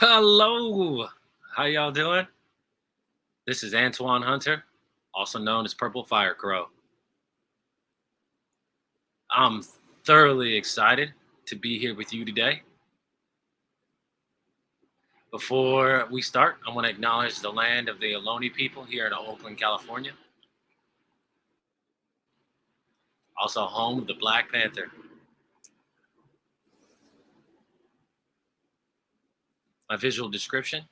Hello. How y'all doing? This is Antoine Hunter, also known as Purple Fire Crow. I'm thoroughly excited to be here with you today. Before we start, I want to acknowledge the land of the Ohlone people here in Oakland, California. Also home of the Black Panther. My visual description.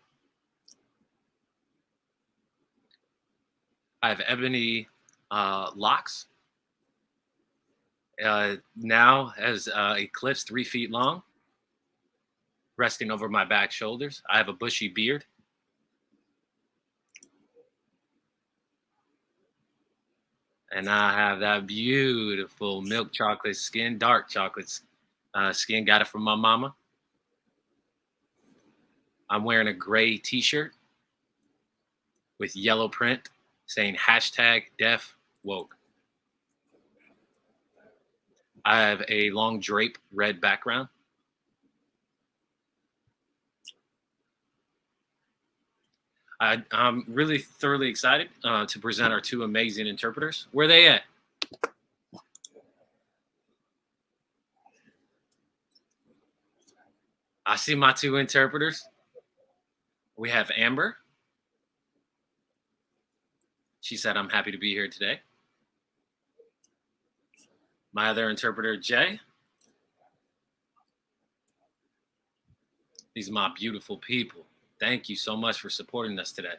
I have ebony uh, locks. Uh, now has uh, a clips three feet long, resting over my back shoulders. I have a bushy beard. And I have that beautiful milk chocolate skin, dark chocolate uh, skin. Got it from my mama. I'm wearing a gray t-shirt with yellow print saying hashtag deaf woke. I have a long drape red background. I, am really thoroughly excited uh, to present our two amazing interpreters. Where are they at? I see my two interpreters. We have Amber. She said, I'm happy to be here today. My other interpreter, Jay. These are my beautiful people. Thank you so much for supporting us today.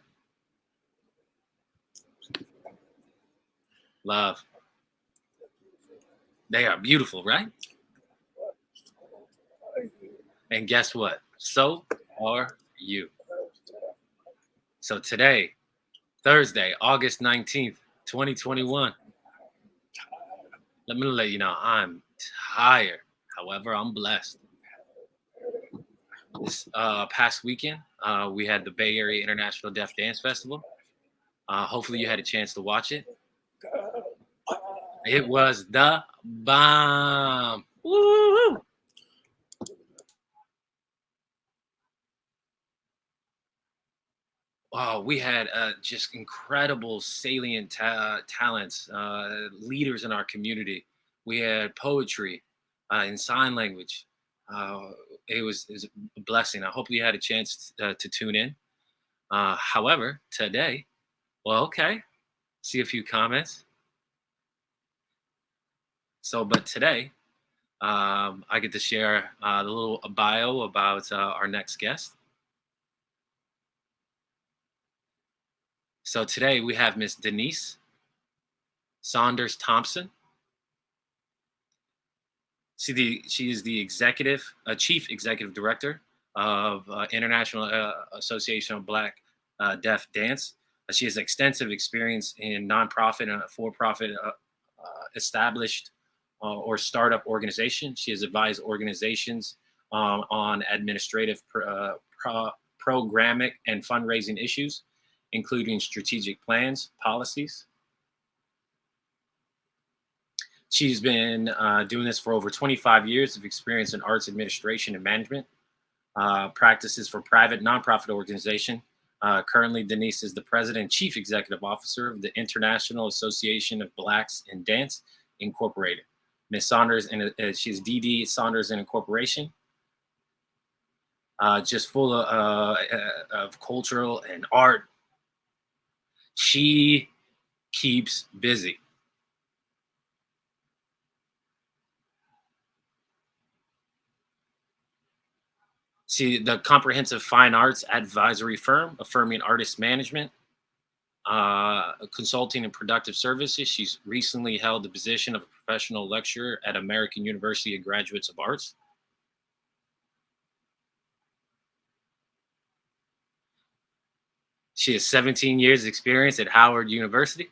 Love. They are beautiful, right? And guess what? So are you. So today, Thursday, August 19th, 2021. Let me let you know I'm tired. However, I'm blessed. This uh, past weekend, uh, we had the Bay Area International Deaf Dance Festival. Uh, hopefully, you had a chance to watch it. It was the bomb. Woo! Oh, we had uh, just incredible salient ta talents, uh, leaders in our community. We had poetry uh, in sign language. Uh, it, was, it was a blessing. I hope you had a chance to, uh, to tune in. Uh, however, today, well, okay, see a few comments. So, but today, um, I get to share a little bio about our next guest. So today we have Miss Denise Saunders Thompson. She, the, she is the executive, uh, chief executive director of uh, International uh, Association of Black uh, Deaf Dance. Uh, she has extensive experience in nonprofit and for-profit uh, established or startup organizations. She has advised organizations um, on administrative pro, pro, programming and fundraising issues including strategic plans, policies. She's been uh, doing this for over 25 years of experience in arts administration and management, uh, practices for private nonprofit organization. Uh, currently, Denise is the president chief executive officer of the International Association of Blacks in Dance, Incorporated. Ms. Saunders, and uh, she's DD Saunders and Incorporation, uh, just full of, uh, of cultural and art she keeps busy. See, the Comprehensive Fine Arts Advisory Firm, affirming artist management, uh, consulting and productive services. She's recently held the position of a professional lecturer at American University of Graduates of Arts. She has 17 years experience at Howard University,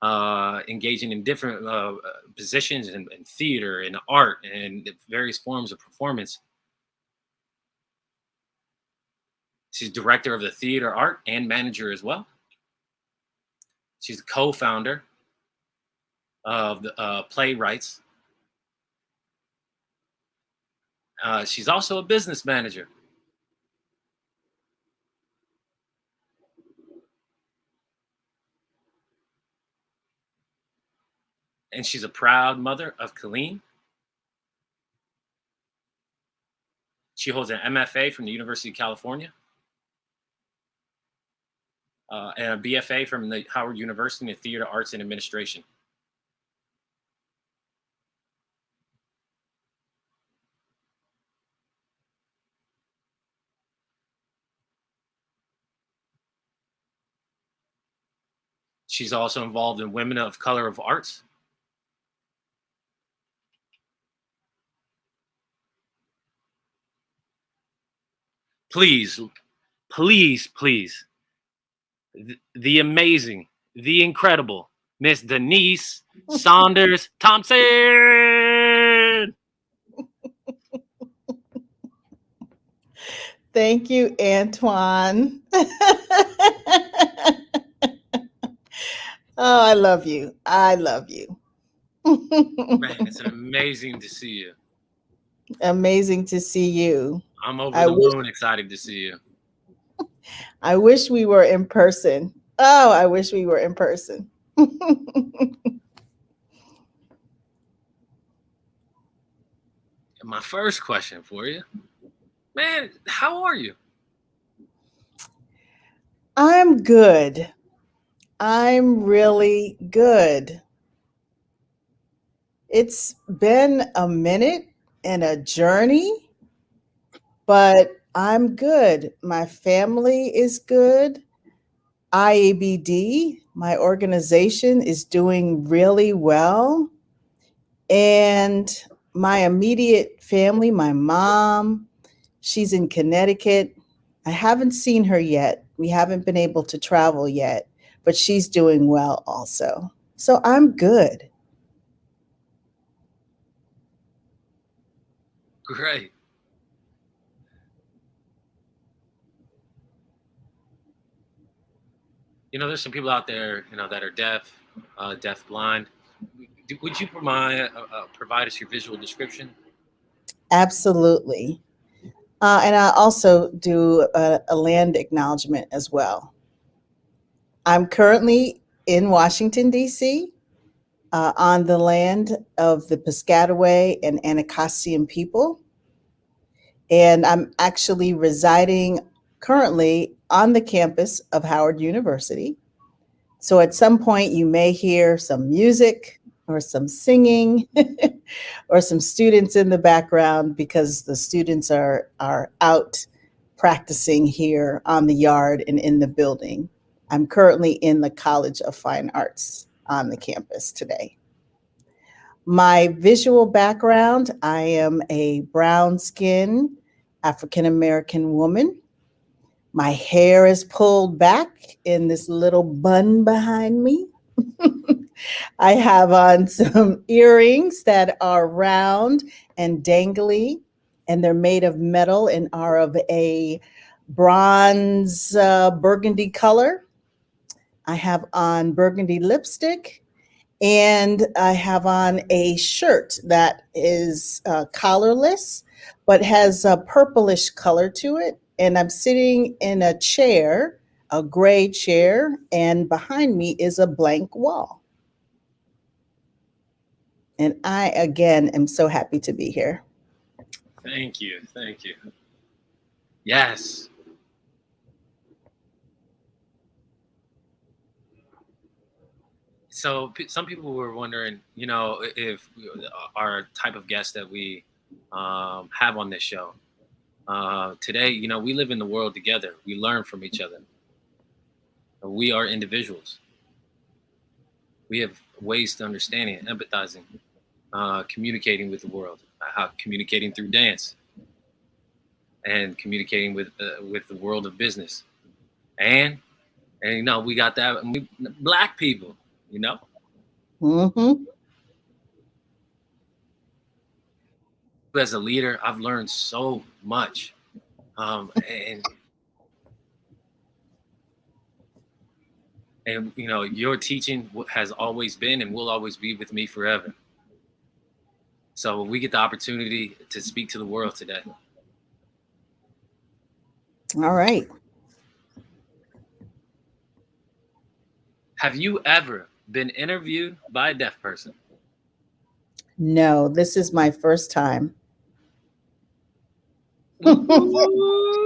uh, engaging in different uh, positions in, in theater and art and various forms of performance. She's director of the theater art and manager as well. She's co-founder of the uh, Playwrights. Uh, she's also a business manager and she's a proud mother of Colleen. She holds an MFA from the University of California uh, and a BFA from the Howard University in Theater Arts and Administration. She's also involved in Women of Color of Arts. Please, please, please, the, the amazing, the incredible Miss Denise Saunders Thompson. Thank you, Antoine. Oh, I love you. I love you. Man, it's amazing to see you. Amazing to see you. I'm over I the moon excited to see you. I wish we were in person. Oh, I wish we were in person. My first question for you, man, how are you? I'm good. I'm really good. It's been a minute and a journey, but I'm good. My family is good. IABD, my organization, is doing really well. And my immediate family, my mom, she's in Connecticut. I haven't seen her yet. We haven't been able to travel yet but she's doing well also. So I'm good. Great. You know, there's some people out there, you know, that are deaf, uh, deaf blind. Would you provide, uh, uh, provide us your visual description? Absolutely. Uh, and I also do a, a land acknowledgement as well. I'm currently in Washington, D.C., uh, on the land of the Piscataway and Anacostia people. And I'm actually residing currently on the campus of Howard University. So at some point, you may hear some music or some singing or some students in the background because the students are, are out practicing here on the yard and in the building. I'm currently in the College of Fine Arts on the campus today. My visual background, I am a brown skin African American woman. My hair is pulled back in this little bun behind me. I have on some earrings that are round and dangly, and they're made of metal and are of a bronze uh, burgundy color. I have on burgundy lipstick and I have on a shirt that is uh, collarless, but has a purplish color to it. And I'm sitting in a chair, a gray chair, and behind me is a blank wall. And I, again, am so happy to be here. Thank you. Thank you. Yes. So some people were wondering, you know, if our type of guest that we um, have on this show uh, today, you know, we live in the world together. We learn from each other. We are individuals. We have ways to understanding, empathizing, uh, communicating with the world, uh, how communicating through dance, and communicating with uh, with the world of business, and and you know we got that black people you know? Mm-hmm. As a leader, I've learned so much. Um, and and you know, your teaching has always been and will always be with me forever. So we get the opportunity to speak to the world today. All right. Have you ever been interviewed by a deaf person? No, this is my first time.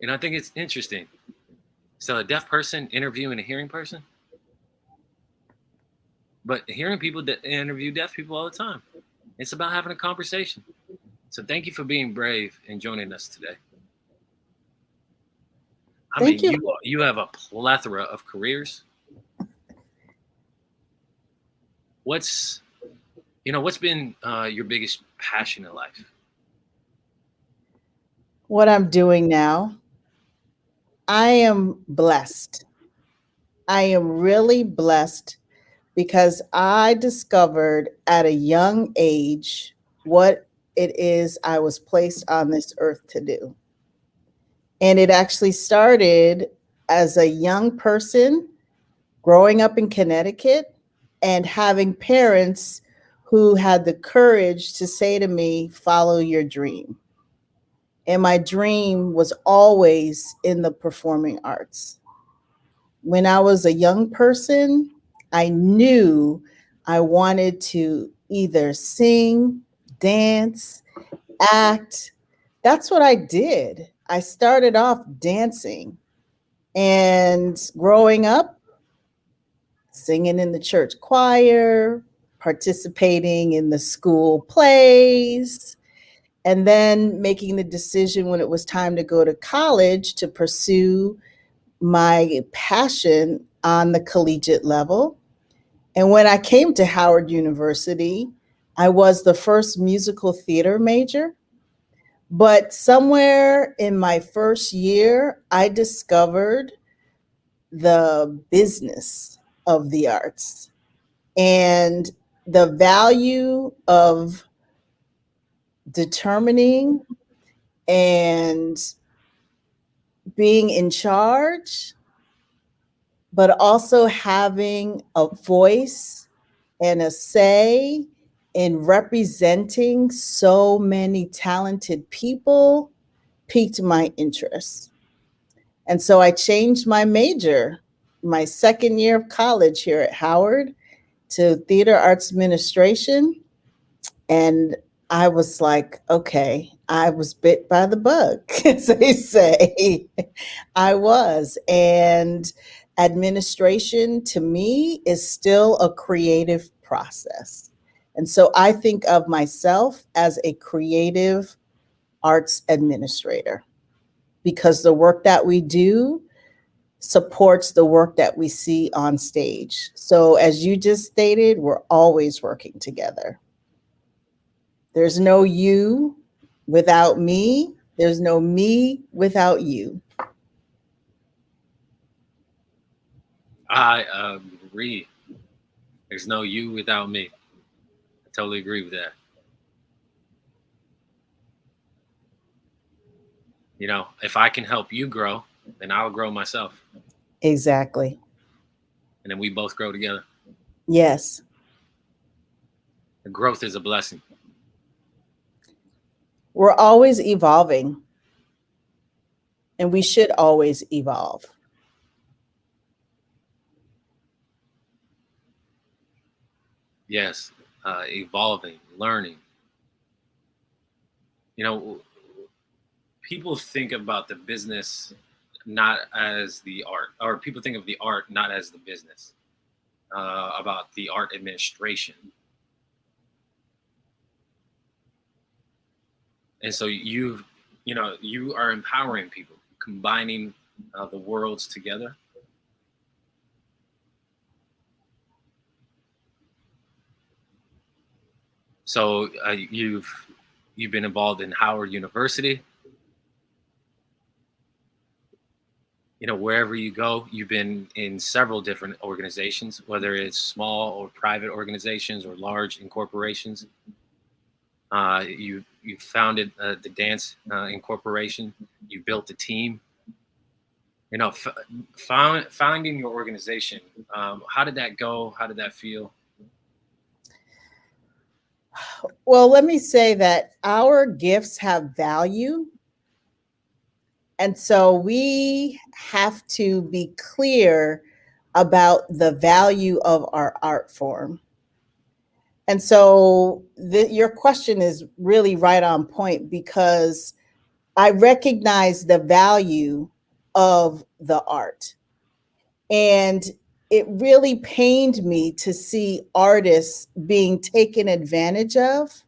And I think it's interesting. So a deaf person interviewing a hearing person, but hearing people that interview deaf people all the time. It's about having a conversation. So thank you for being brave and joining us today. I Thank mean, you. you you have a plethora of careers. What's you know what's been uh, your biggest passion in life? What I'm doing now, I am blessed. I am really blessed because I discovered at a young age what it is I was placed on this earth to do. And it actually started as a young person growing up in Connecticut and having parents who had the courage to say to me, follow your dream. And my dream was always in the performing arts. When I was a young person, I knew I wanted to either sing, dance, act. That's what I did. I started off dancing and growing up, singing in the church choir, participating in the school plays, and then making the decision when it was time to go to college to pursue my passion on the collegiate level. And when I came to Howard University, I was the first musical theater major. But somewhere in my first year, I discovered the business of the arts and the value of determining and being in charge, but also having a voice and a say in representing so many talented people piqued my interest. And so I changed my major my second year of college here at Howard to theater arts administration. And I was like, okay, I was bit by the bug, as they say. I was. And administration to me is still a creative process. And so I think of myself as a creative arts administrator because the work that we do supports the work that we see on stage. So as you just stated, we're always working together. There's no you without me. There's no me without you. I agree. There's no you without me. I totally agree with that. You know, if I can help you grow, then I'll grow myself. Exactly. And then we both grow together. Yes. The growth is a blessing. We're always evolving. And we should always evolve. Yes, uh, evolving, learning. You know, people think about the business not as the art, or people think of the art not as the business, uh, about the art administration. And so you've, you know, you are empowering people, combining uh, the worlds together. So uh, you've you've been involved in Howard University. You know, wherever you go, you've been in several different organizations, whether it's small or private organizations or large incorporations. Uh, you you founded uh, the Dance uh, Incorporation. You built a team. You know, found, finding your organization. Um, how did that go? How did that feel? Well, let me say that our gifts have value. And so we have to be clear about the value of our art form. And so the, your question is really right on point because I recognize the value of the art. And it really pained me to see artists being taken advantage of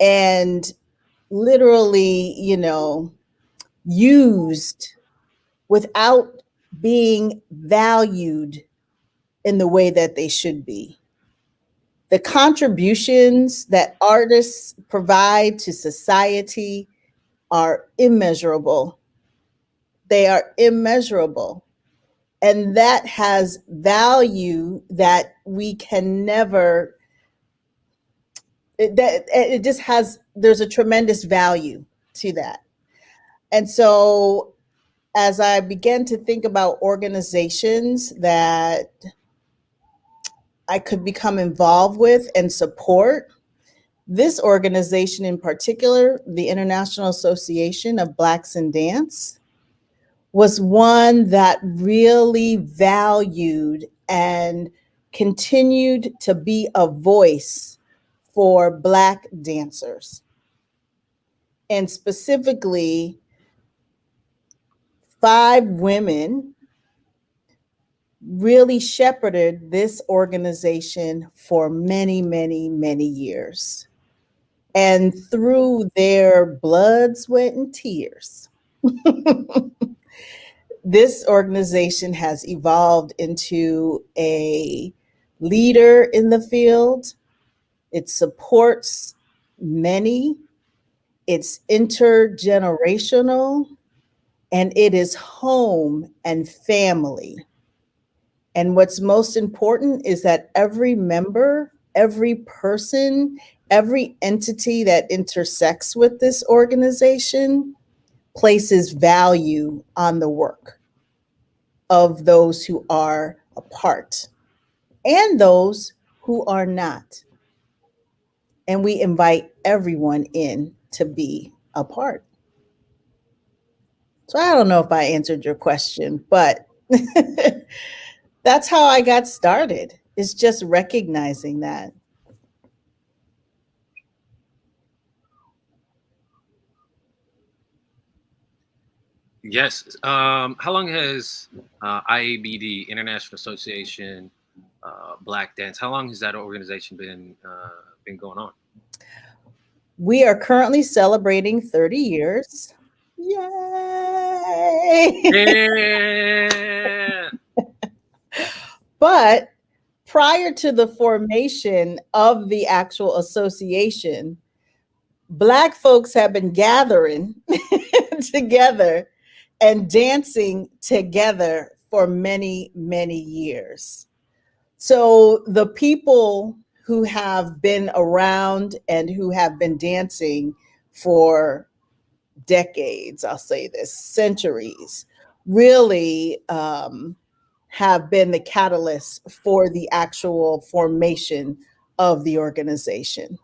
and literally, you know, used without being valued in the way that they should be. The contributions that artists provide to society are immeasurable. They are immeasurable. And that has value that we can never, it, that, it just has, there's a tremendous value to that. And so as I began to think about organizations that I could become involved with and support, this organization in particular, the International Association of Blacks in Dance, was one that really valued and continued to be a voice for Black dancers. And specifically, five women really shepherded this organization for many, many, many years. And through their blood, sweat, and tears, this organization has evolved into a leader in the field. It supports many. It's intergenerational and it is home and family. And what's most important is that every member, every person, every entity that intersects with this organization places value on the work of those who are a part and those who are not. And we invite everyone in to be a part. So I don't know if I answered your question, but that's how I got started. It's just recognizing that. Yes. Um, how long has uh, IABD, International Association uh, Black Dance, how long has that organization been uh, been going on? We are currently celebrating 30 years. Yay! Yeah. but prior to the formation of the actual association, Black folks have been gathering together and dancing together for many, many years. So the people who have been around and who have been dancing for decades, I'll say this, centuries, really um, have been the catalyst for the actual formation of the organization.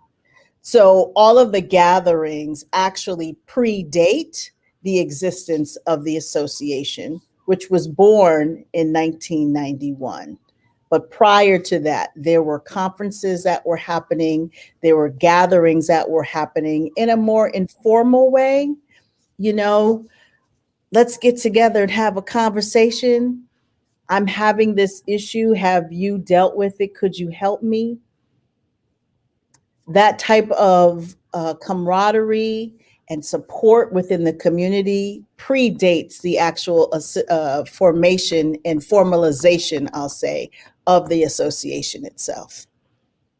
So all of the gatherings actually predate the existence of the association, which was born in 1991. But prior to that, there were conferences that were happening, there were gatherings that were happening in a more informal way. You know, let's get together and have a conversation. I'm having this issue. Have you dealt with it? Could you help me? That type of uh, camaraderie and support within the community predates the actual uh, formation and formalization, I'll say, of the association itself,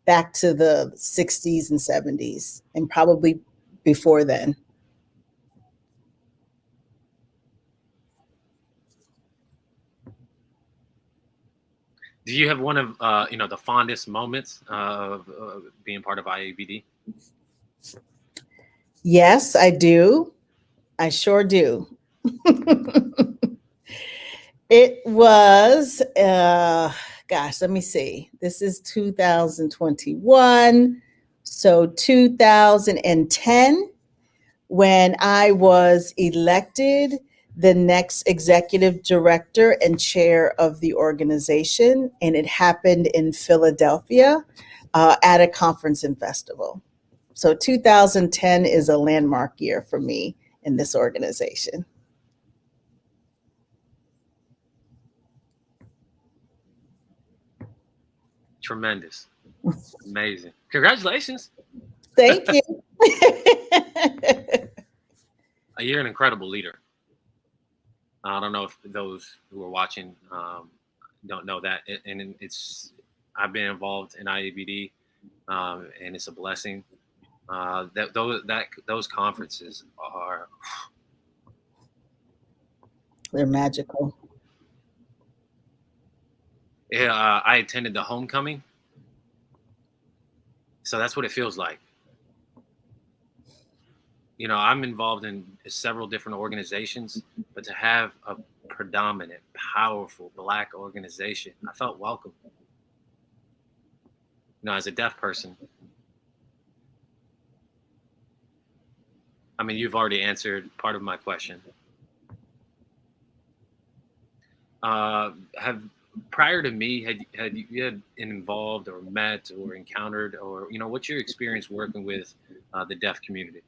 back to the 60s and 70s, and probably before then. Do you have one of uh, you know the fondest moments of uh, being part of IABD? Yes, I do. I sure do. it was, uh, gosh, let me see. This is 2021. So 2010, when I was elected the next executive director and chair of the organization, and it happened in Philadelphia uh, at a conference and festival. So 2010 is a landmark year for me in this organization. Tremendous. Amazing. Congratulations. Thank you. You're an incredible leader. I don't know if those who are watching um, don't know that, and it's I've been involved in IABD, um, and it's a blessing. Uh, that those that those conferences are they're magical. Yeah, uh, I attended the homecoming, so that's what it feels like. You know, I'm involved in several different organizations, but to have a predominant, powerful black organization, I felt welcome. You know, as a deaf person, I mean, you've already answered part of my question. Uh, have prior to me, had had you had involved or met or encountered or you know what's your experience working with uh, the deaf community?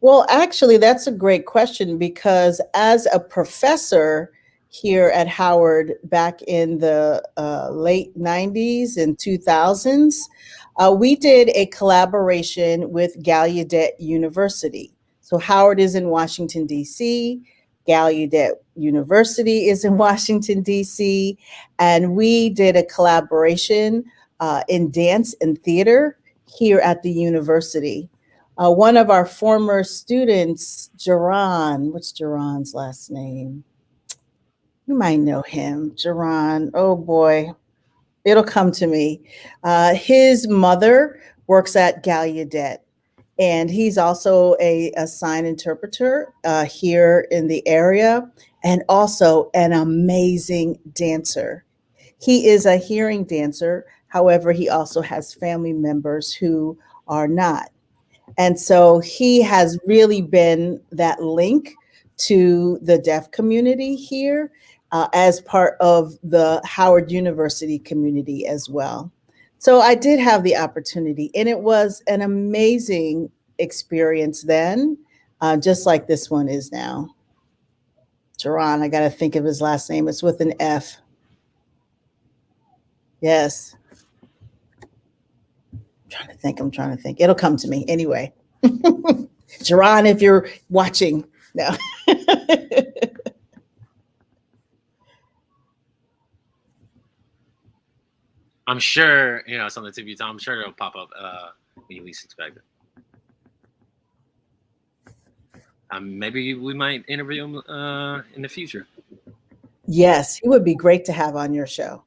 Well, actually, that's a great question because as a professor here at Howard back in the uh, late 90s and 2000s, uh, we did a collaboration with Gallaudet University. So Howard is in Washington, D.C. Gallaudet University is in Washington, D.C. And we did a collaboration uh, in dance and theater here at the university. Uh, one of our former students, Jerron, what's Jerron's last name? You might know him, Jerron. Oh boy, it'll come to me. Uh, his mother works at Gallaudet, and he's also a, a sign interpreter uh, here in the area, and also an amazing dancer. He is a hearing dancer. However, he also has family members who are not. And so he has really been that link to the deaf community here uh, as part of the Howard University community as well. So I did have the opportunity and it was an amazing experience then, uh, just like this one is now. Jerron, I got to think of his last name. It's with an F. Yes I'm trying to think. I'm trying to think. It'll come to me anyway. Jerron, if you're watching, no. I'm sure, you know, it's on the tip of your tongue. I'm sure it'll pop up uh, when you least expect it. Um, maybe we might interview him uh, in the future. Yes, he would be great to have on your show.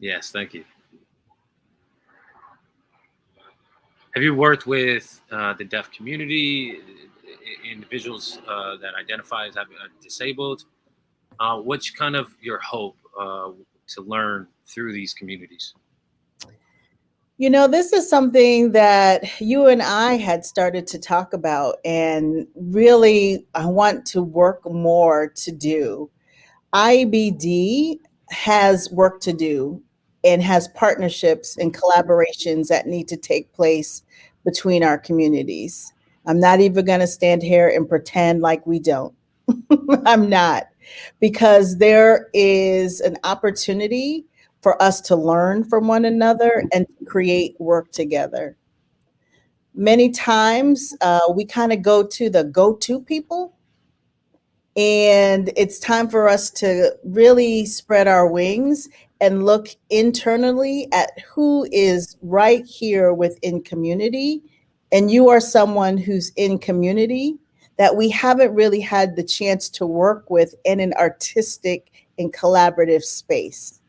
Yes, thank you. Have you worked with uh, the deaf community, individuals uh, that identify as having, uh, disabled? Uh, what's kind of your hope uh, to learn through these communities? You know, this is something that you and I had started to talk about, and really, I want to work more to do. IBD has work to do and has partnerships and collaborations that need to take place between our communities. I'm not even going to stand here and pretend like we don't. I'm not, because there is an opportunity for us to learn from one another and create work together. Many times uh, we kind of go to the go-to people and it's time for us to really spread our wings and look internally at who is right here within community. And you are someone who's in community that we haven't really had the chance to work with in an artistic and collaborative space.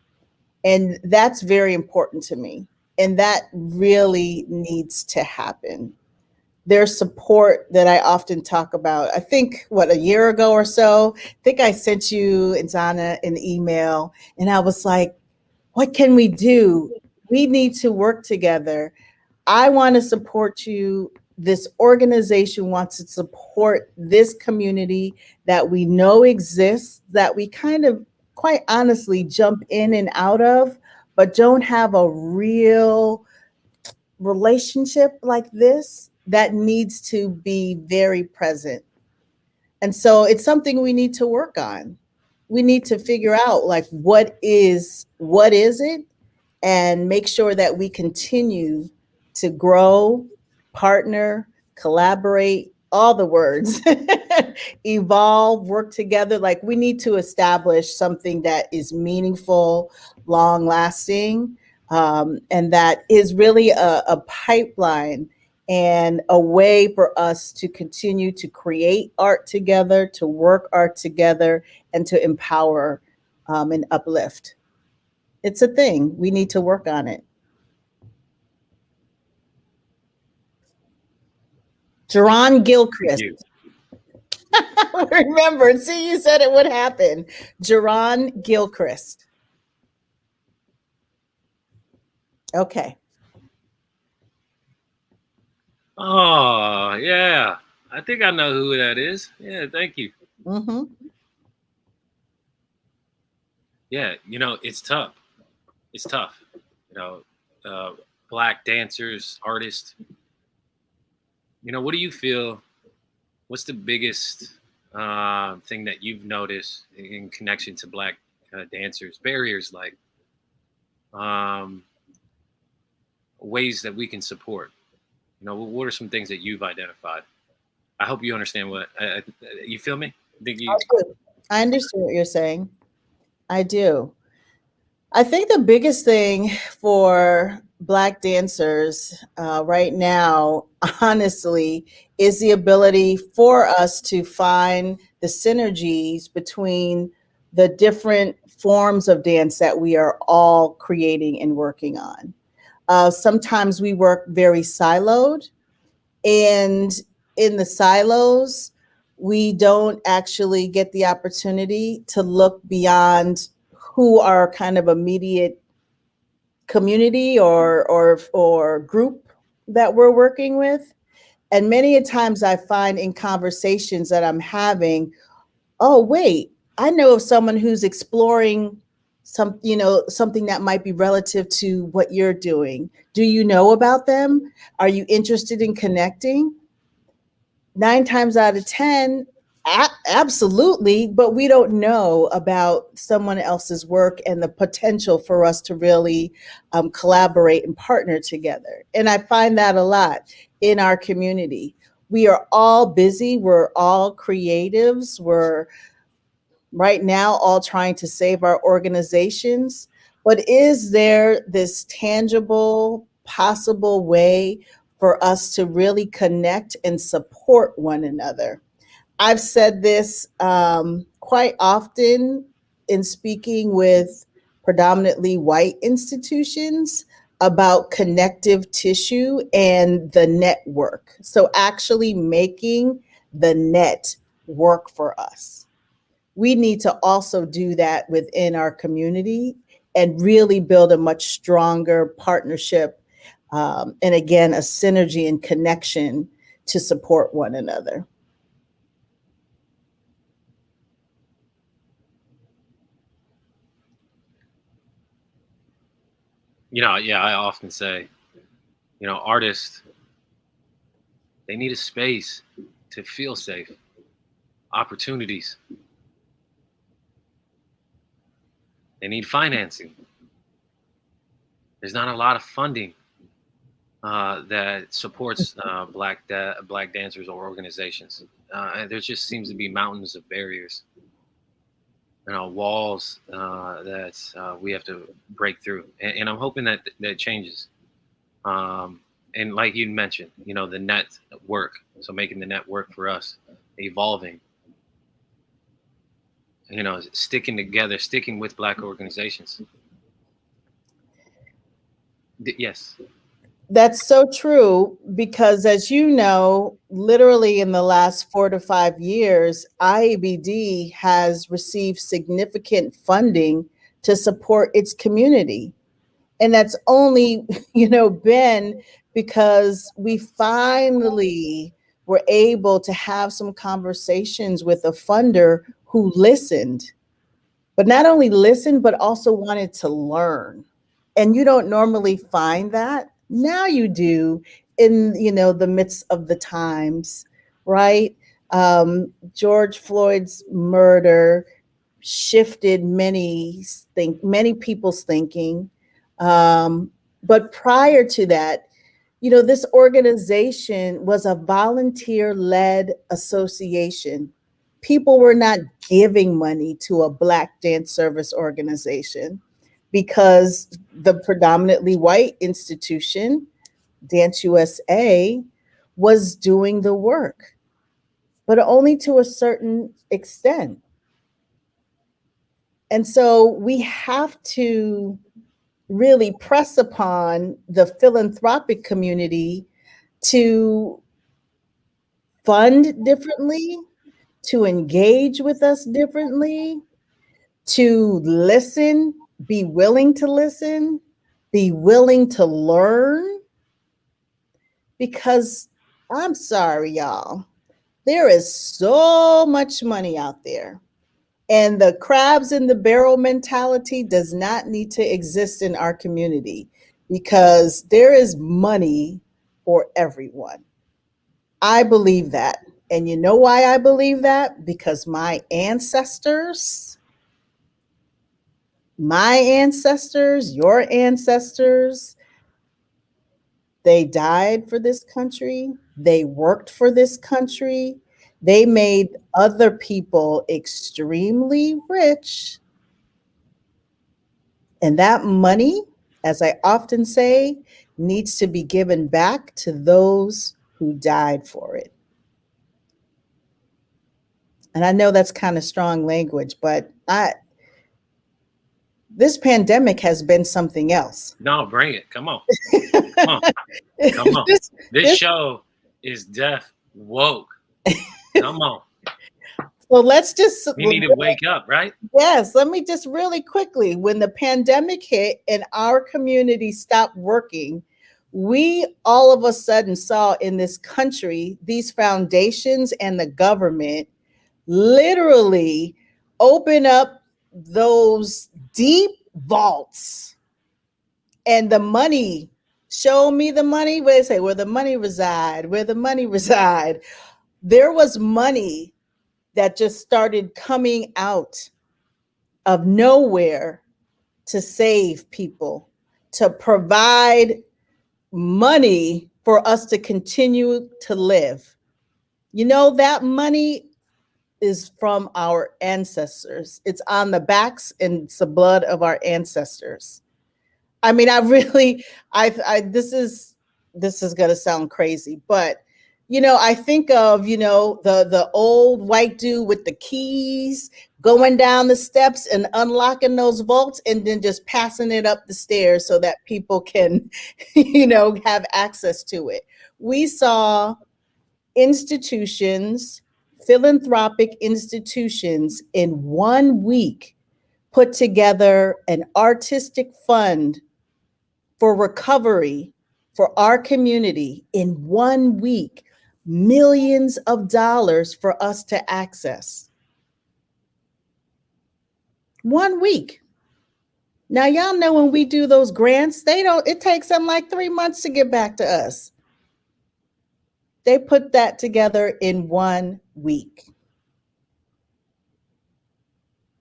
And that's very important to me. And that really needs to happen There's support that I often talk about. I think, what, a year ago or so, I think I sent you and Zana an email, and I was like, what can we do? We need to work together. I want to support you. This organization wants to support this community that we know exists, that we kind of quite honestly jump in and out of, but don't have a real relationship like this that needs to be very present. And so it's something we need to work on. We need to figure out like what is what is it and make sure that we continue to grow, partner, collaborate, all the words, evolve, work together. Like we need to establish something that is meaningful, long lasting, um, and that is really a, a pipeline and a way for us to continue to create art together, to work art together, and to empower um, and uplift. It's a thing. We need to work on it. Jerron Gilchrist. Remember, see, you said it would happen. Jerron Gilchrist. Okay. Oh, yeah. I think I know who that is. Yeah, thank you. Mm-hmm. Yeah, you know, it's tough. It's tough. You know, uh, black dancers, artists. You know, what do you feel? What's the biggest uh, thing that you've noticed in connection to black uh, dancers? Barriers like um, ways that we can support. You know, what are some things that you've identified? I hope you understand what uh, you feel me. Think you? I understand what you're saying. I do. I think the biggest thing for Black dancers uh, right now, honestly, is the ability for us to find the synergies between the different forms of dance that we are all creating and working on. Uh, sometimes we work very siloed, and in the silos, we don't actually get the opportunity to look beyond who are kind of immediate community or or or group that we're working with. And many a times i find in conversations that i'm having oh wait i know of someone who's exploring some you know something that might be relative to what you're doing. Do you know about them? Are you interested in connecting? Nine times out of ten absolutely but we don't know about someone else's work and the potential for us to really um, collaborate and partner together and i find that a lot in our community we are all busy we're all creatives we're right now all trying to save our organizations. But is there this tangible, possible way for us to really connect and support one another? I've said this um, quite often in speaking with predominantly white institutions about connective tissue and the network. So, actually making the net work for us we need to also do that within our community and really build a much stronger partnership um, and again a synergy and connection to support one another you know yeah i often say you know artists they need a space to feel safe opportunities They need financing. There's not a lot of funding uh, that supports uh, black da- black dancers or organizations. Uh, there just seems to be mountains of barriers, you know, walls uh, that uh, we have to break through. And, and, I'm hoping that that changes. Um, and like you mentioned, you know, the network. So making the network for us evolving you know, sticking together, sticking with black organizations. D- yes. That's so true because, as you know, literally in the last four to five years, IABD has received significant funding to support its community. And that's only, you know, been because we finally were able to have some conversations with a funder who listened, but not only listened, but also wanted to learn. And you don't normally find that. Now you do in you know the midst of the times, right? Um, George Floyd's murder shifted many think many people's thinking. Um, but prior to that, you know, this organization was a volunteer-led association. People were not giving money to a Black dance service organization because the predominantly white institution, Dance USA, was doing the work, but only to a certain extent. And so we have to really press upon the philanthropic community to fund differently, to engage with us differently, to listen, be willing to listen, be willing to learn. Because I'm sorry, y'all, there is so much money out there and the crabs in the barrel mentality does not need to exist in our community because there is money for everyone. I believe that. And you know why I believe that? Because my ancestors, my ancestors, your ancestors, they died for this country. They worked for this country. They made other people extremely rich. And that money, as I often say, needs to be given back to those who died for it. And I know that's kind of strong language, but I this pandemic has been something else. No, bring it. Come on. Come on. Come on. this, this, this show is deaf woke. Come on. Well, let's just. We need to wake up, right? Yes. Let me just really quickly when the pandemic hit and our community stopped working, we all of a sudden saw in this country these foundations and the government literally open up those deep vaults and the money show me the money where they say where the money reside where the money reside there was money that just started coming out of nowhere to save people, to provide money for us to continue to live. You know, that money is from our ancestors. It's on the backs and it's the blood of our ancestors. I mean, I really, I, I this is, this is to sound crazy, but you know, I think of, you know, the the old white dude with the keys going down the steps and unlocking those vaults and then just passing it up the stairs so that people can, you know, have access to it. We saw institutions, philanthropic institutions in one week put together an artistic fund for recovery for our community in one week millions of dollars for us to access. One week. Now, y'all know when we do those grants, they don't, it takes them like three months to get back to us. They put that together in one week.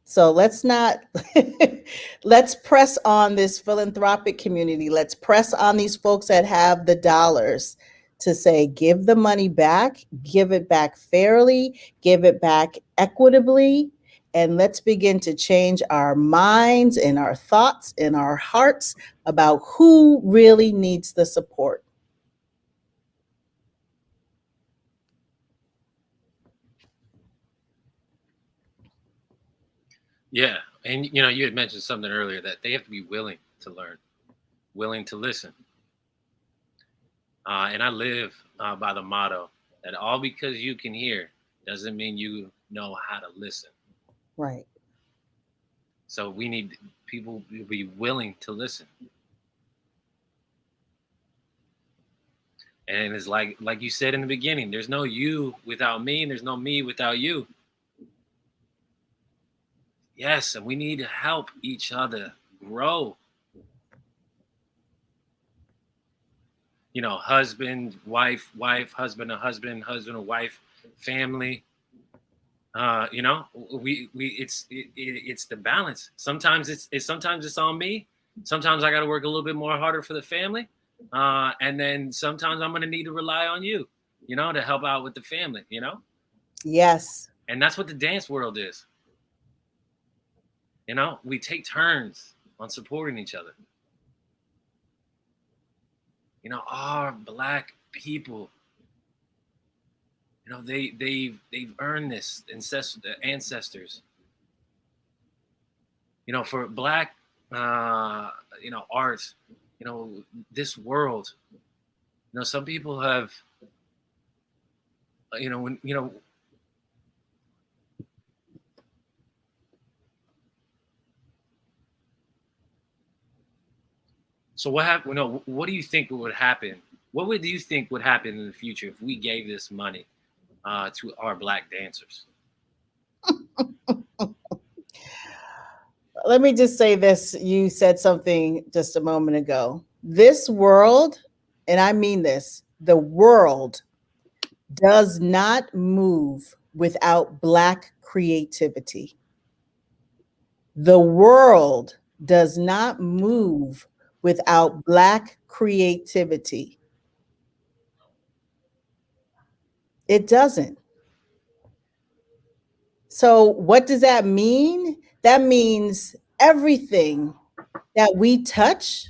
So let's not, let's press on this philanthropic community. Let's press on these folks that have the dollars to say, give the money back, give it back fairly, give it back equitably, and let's begin to change our minds and our thoughts and our hearts about who really needs the support. Yeah, and you know, you had mentioned something earlier that they have to be willing to learn, willing to listen. Uh, and I live uh, by the motto that all because you can hear doesn't mean you know how to listen. Right. So we need people to be willing to listen. And it's like like you said in the beginning, there's no you without me, and there's no me without you. Yes, and we need to help each other grow. You know, husband, wife, wife, husband, a husband, husband, a wife, family. Uh, you know, we we it's it, it, it's the balance. Sometimes it's, it's sometimes it's on me. Sometimes I got to work a little bit more harder for the family, uh, and then sometimes I'm gonna need to rely on you, you know, to help out with the family. You know. Yes. And that's what the dance world is. You know, we take turns on supporting each other. You know, our black people, you know, they they they've earned this ancestor ancestors. You know, for black uh, you know, art, you know, this world. You know, some people have you know, when you know, So what happened? No, what do you think would happen? What would you think would happen in the future if we gave this money uh, to our black dancers? Let me just say this. You said something just a moment ago. This world, and I mean this, the world does not move without black creativity. The world does not move without Black creativity. It doesn't. So, what does that mean? That means everything that we touch,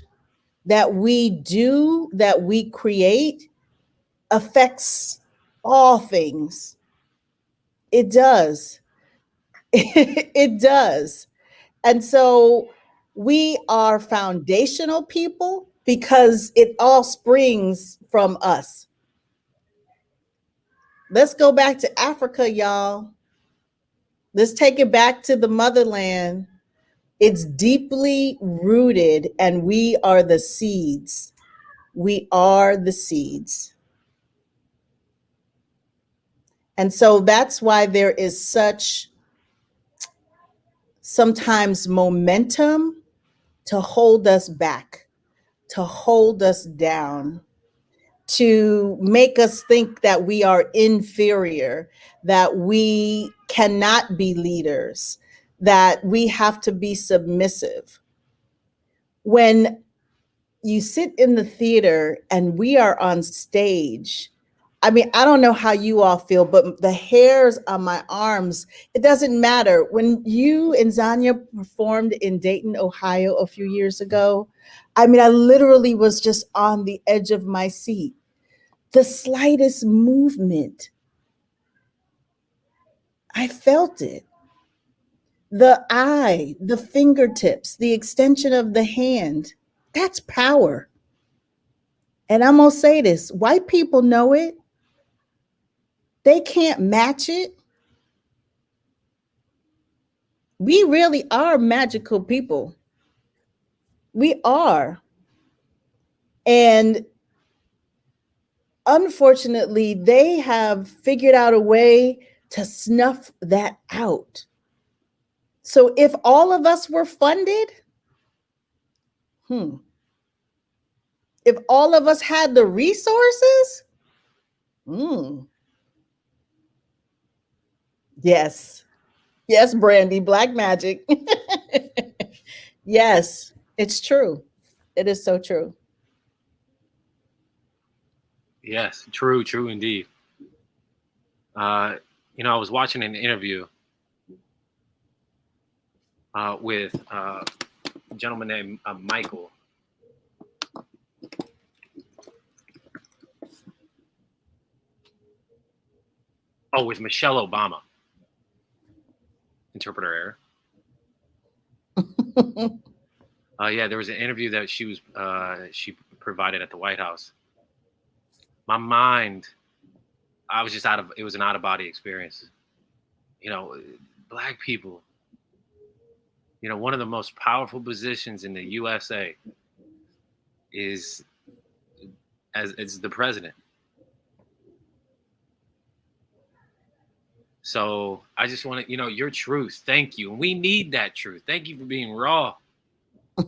that we do, that we create affects all things. It does. it does. And so, we are foundational people because it all springs from us. Let's go back to Africa, y'all. Let's take it back to the motherland. It's deeply rooted, and we are the seeds. We are the seeds. And so that's why there is such sometimes momentum to hold us back, to hold us down, to make us think that we are inferior, that we cannot be leaders, that we have to be submissive. When you sit in the theater and we are on stage I mean, I don't know how you all feel, but the hairs on my arms, it doesn't matter. When you and Zanya performed in Dayton, Ohio a few years ago, I mean, I literally was just on the edge of my seat. The slightest movement, I felt it. The eye, the fingertips, the extension of the hand, that's power. And I'm gonna say this white people know it they can't match it. We really are magical people. We are. And unfortunately, they have figured out a way to snuff that out. So if all of us were funded, hmm, if all of us had the resources, hmm, Yes. Yes, Brandy, black magic. yes, it's true. It is so true. Yes, true, true indeed. Uh, you know, I was watching an interview uh, with uh, a gentleman named uh, Michael. Oh, with Michelle Obama interpreter error. uh, yeah, there was an interview that she was uh, she provided at the White House. My mind, I was just out of it was an out of body experience. You know, black people. You know, one of the most powerful positions in the USA is as is the president. So I just want to, you know, your truth. Thank you. And we need that truth. Thank you for being raw.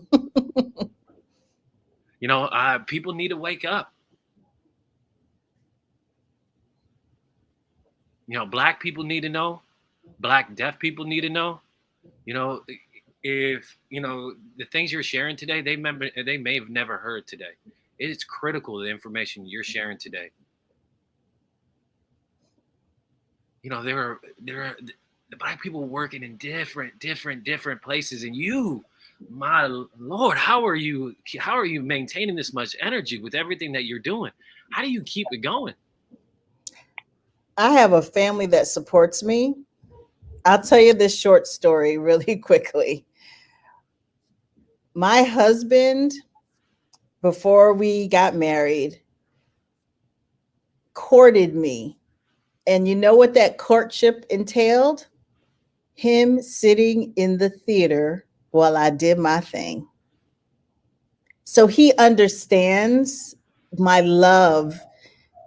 you know, uh, people need to wake up. You know, black people need to know. Black deaf people need to know. You know, if you know the things you're sharing today, they remember they may have never heard today. It is critical the information you're sharing today. You know, there are there are the black people working in different, different, different places, and you, my lord, how are you? How are you maintaining this much energy with everything that you're doing? How do you keep it going? I have a family that supports me. I'll tell you this short story really quickly. My husband, before we got married, courted me. And you know what that courtship entailed? Him sitting in the theater while I did my thing. So he understands my love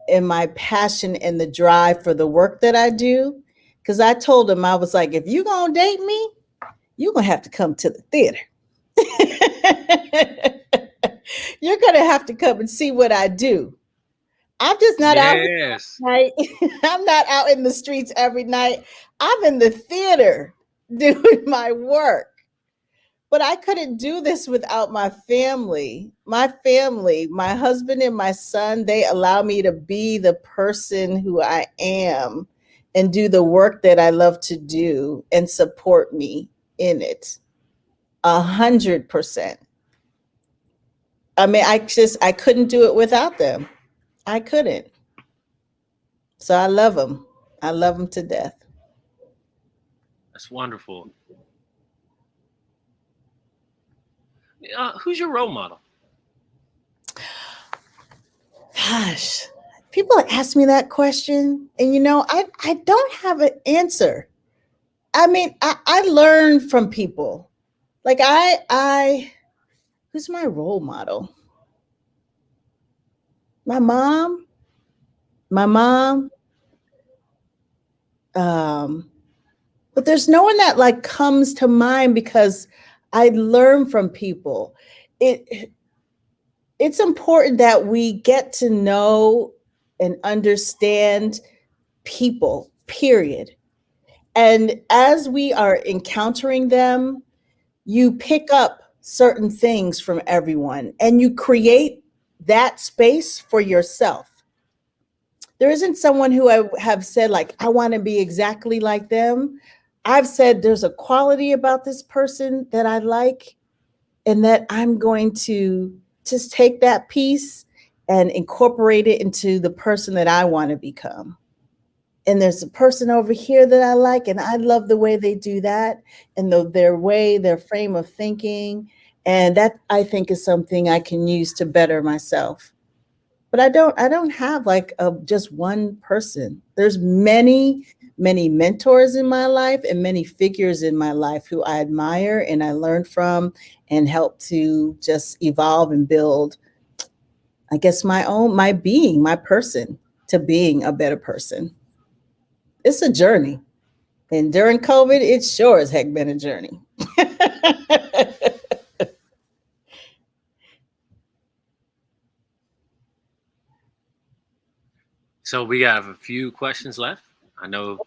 and my passion and the drive for the work that I do. Because I told him, I was like, if you're to date me, you're to have to come to the theater. you're to have to come and see what I do. I'm just not yes. out night. I'm not out in the streets every night. I'm in the theater doing my work. But I couldn't do this without my family. My family, my husband and my son, they allow me to be the person who I am and do the work that I love to do and support me in it. A hundred percent. I mean, I just, I couldn't do it without them. I couldn't. So I love them. I love them to death. That's wonderful. Uh, who's your role model? Gosh, people ask me that question, and you know, I I don't have an answer. I mean, I, I learn from people. Like I I who's my role model? My mom. My mom. Um, but there's no one that like comes to mind because I learn from people. It it's important that we get to know and understand people, period. And as we are encountering them, you pick up certain things from everyone and you create that space for yourself. There isn't someone who I have said, like, I want to be exactly like them. I've said there's a quality about this person that I like, and that I'm going to just take that piece and incorporate it into the person that I want to become. And there's a person over here that I like, and I love the way they do that and the, their way, their frame of thinking. And that I think is something I can use to better myself but I don't I don't have like a just one person. There's many many mentors in my life and many figures in my life who I admire and I learn from and help to just evolve and build I guess my own my being, my person to being a better person. It's a journey. And during COVID, it sure as heck been a journey. So we have a few questions left. I know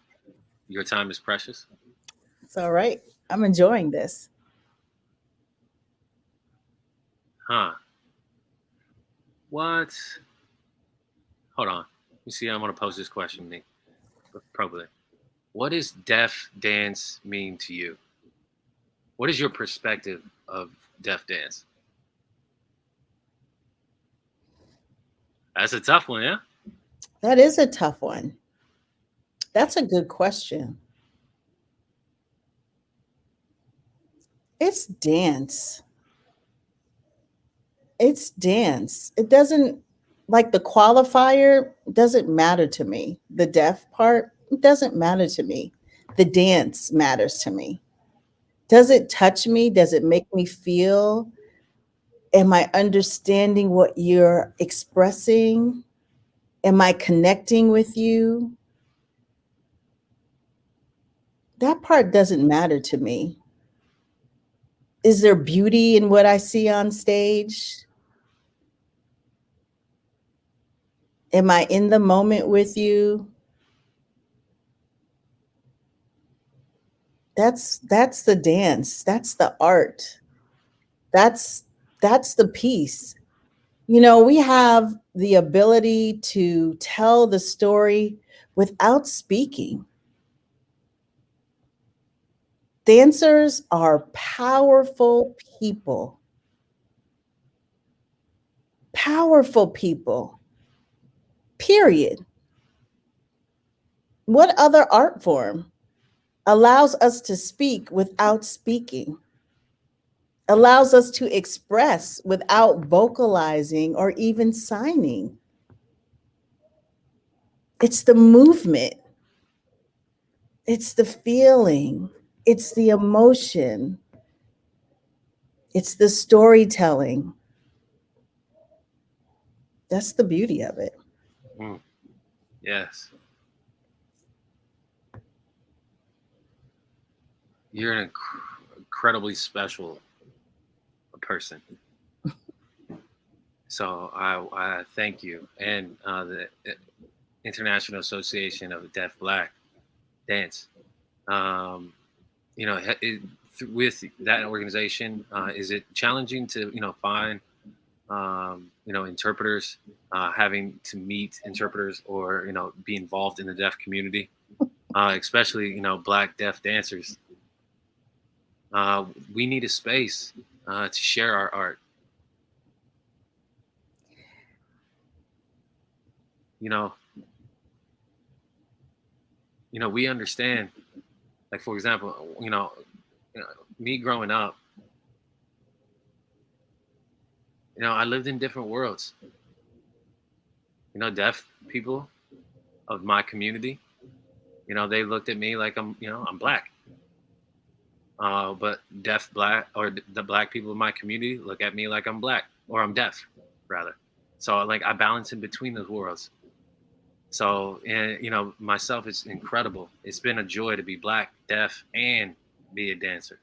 your time is precious. It's all right. I'm enjoying this. Huh. What? Hold on. Let me see. I'm going to pose this question to me. Probably. What does deaf dance mean to you? What is your perspective of deaf dance? That's a tough one, yeah? That is a tough one. That's a good question. It's dance. It's dance. It doesn't like the qualifier doesn't matter to me. The deaf part doesn't matter to me. The dance matters to me. Does it touch me? Does it make me feel? Am I understanding what you're expressing? Am I connecting with you? that part doesn't matter to me. Is there beauty in what I see on stage? Am I in the moment with you? That's that's the dance. That's the art. That's that's the piece. You know, we have the ability to tell the story without speaking. Dancers are powerful people. Powerful people. Period. What other art form allows us to speak without speaking? Allows us to express without vocalizing or even signing? It's the movement. It's the feeling. It's the emotion. It's the storytelling. That's the beauty of it. Mm. Yes. You're an inc- incredibly special person. so I, I thank you and uh, the International Association of Deaf Black Dance. Um, you know, it, with that organization, uh, is it challenging to you know find um, you know interpreters, uh, having to meet interpreters or you know be involved in the deaf community, uh, especially you know black deaf dancers? Uh, we need a space uh, to share our art. You know, you know, we understand like for example, you know, you know, me growing up, you know, I lived in different worlds. You know, deaf people of my community, you know, they looked at me like I'm, you know, I'm black. Uh, but deaf black or the black people in my community look at me like I'm black or I'm deaf, rather. So like I balance in between those worlds. So, and you know, myself, it's incredible. It's been a joy to be black, deaf, and be a dancer.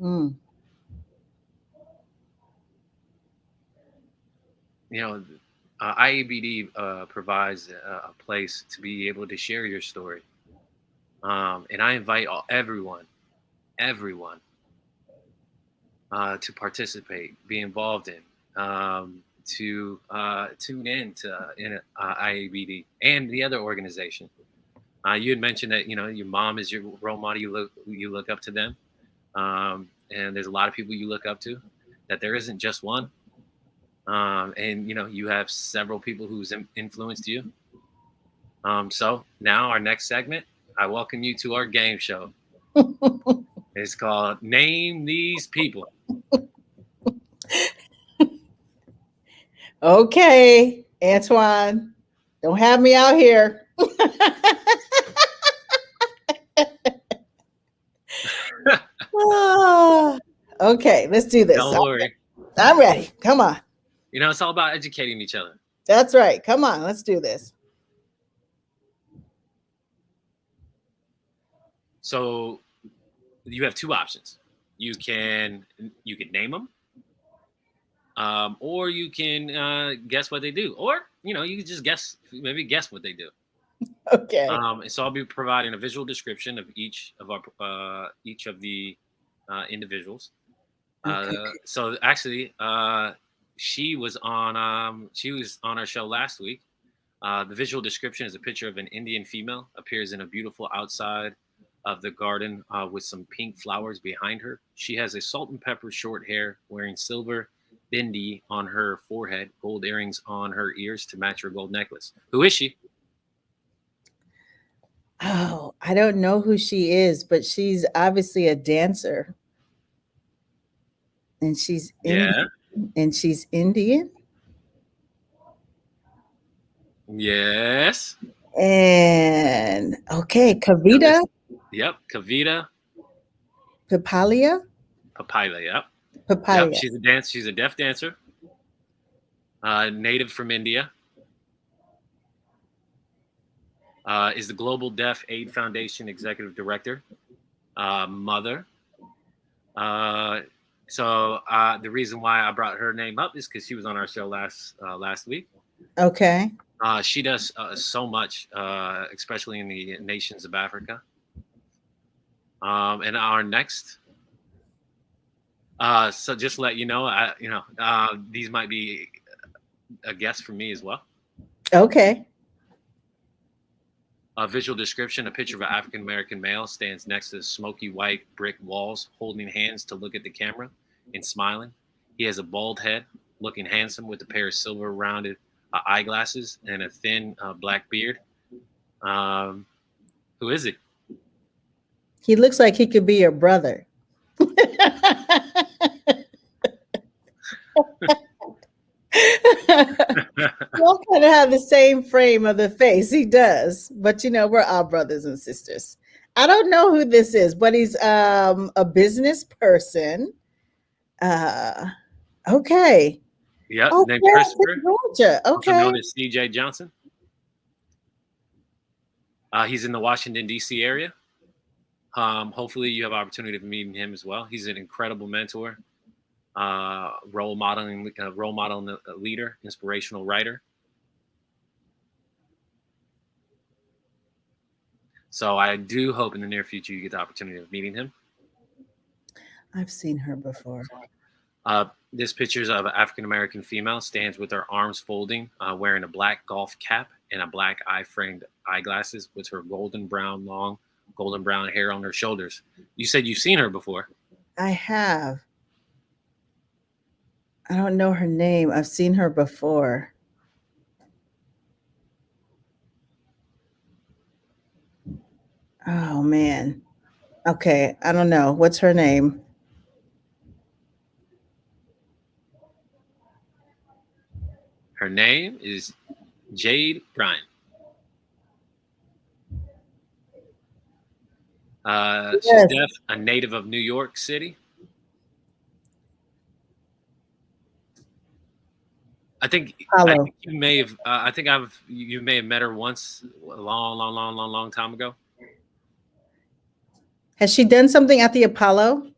Mm. You know, uh, IABD uh, provides a, a, place to be able to share your story. Um, and I invite all, everyone, everyone uh, to participate, be involved in. Um, to uh, tune in to uh, in, uh, IABD and the other organization. Uh, you had mentioned that you know your mom is your role model. You look you look up to them, um, and there's a lot of people you look up to. That there isn't just one, um, and you know you have several people who's influenced you. Um, so now our next segment, I welcome you to our game show. it's called Name These People. Okay, Antoine, don't have me out here. oh, okay, let's do this. Don't worry. I'm ready. Come on. You know, it's all about educating each other. That's right. Come on, let's do this. So you have two options. You can you can name them um, or you can uh, guess what they do, or you know, you can just guess, maybe guess what they do. Okay. Um, and so I'll be providing a visual description of each of our uh, each of the uh, individuals. Okay. Uh, so actually, uh, she was on um, she was on our show last week. Uh, the visual description is a picture of an Indian female appears in a beautiful outside of the garden uh, with some pink flowers behind her. She has a salt and pepper short hair, wearing silver bindi on her forehead, gold earrings on her ears to match her gold necklace. Who is she? Oh, I don't know who she is, but she's obviously a dancer. And she's Indian, yeah. and she's Indian. Yes. And okay, Kavita. Yep, Kavita. Pipalia. Pipalia, yep. Papaya. Yep, she's a dance. She's a deaf dancer. Uh, native from India. uh, is the Global Deaf Aid Foundation Executive Director, uh, mother. Uh, so uh, the reason why I brought her name up is because she was on our show last uh, last week. Okay. Uh, she does uh, so much, uh, especially in the nations of Africa. Um, and our next, uh, so just let you know, I, you know, uh, these might be a guest for me as well. Okay. A visual description: A picture of an African American male stands next to smoky white brick walls, holding hands to look at the camera and smiling. He has a bald head, looking handsome with a pair of silver rounded uh, eyeglasses and a thin uh, black beard. Um, who is it? He looks like he could be your brother. we all kind of have the same frame of the face. He does, but you know, we're all brothers and sisters. I don't know who this is, but he's um, a business person. Uh, okay. Yep, Oh, named Clarence in Christopher, Georgia. also Okay. known as CJ Johnson. Uh, he's in the Washington D.C. area. Um, hopefully, you have opportunity of meeting him as well. He's an incredible mentor, uh, role modeling, uh, role model leader, inspirational writer. So I do hope in the near future you get the opportunity of meeting him. I've seen her before. Uh, this picture is of an African American female stands with her arms folding, uh, wearing a black golf cap and a black eye framed eyeglasses with her golden brown, long golden brown hair on her shoulders. You said you've seen her before. I have. I don't know her name. I've seen her before. Oh man. Okay, I don't know. What's her name? Her name is Jade Bryan. Uh, she's Yes. deaf, a native of New York City. I think I think you may have. Uh, I think I've you may have met her once a long, long, long, long, long time ago. Has she done something at the Apollo?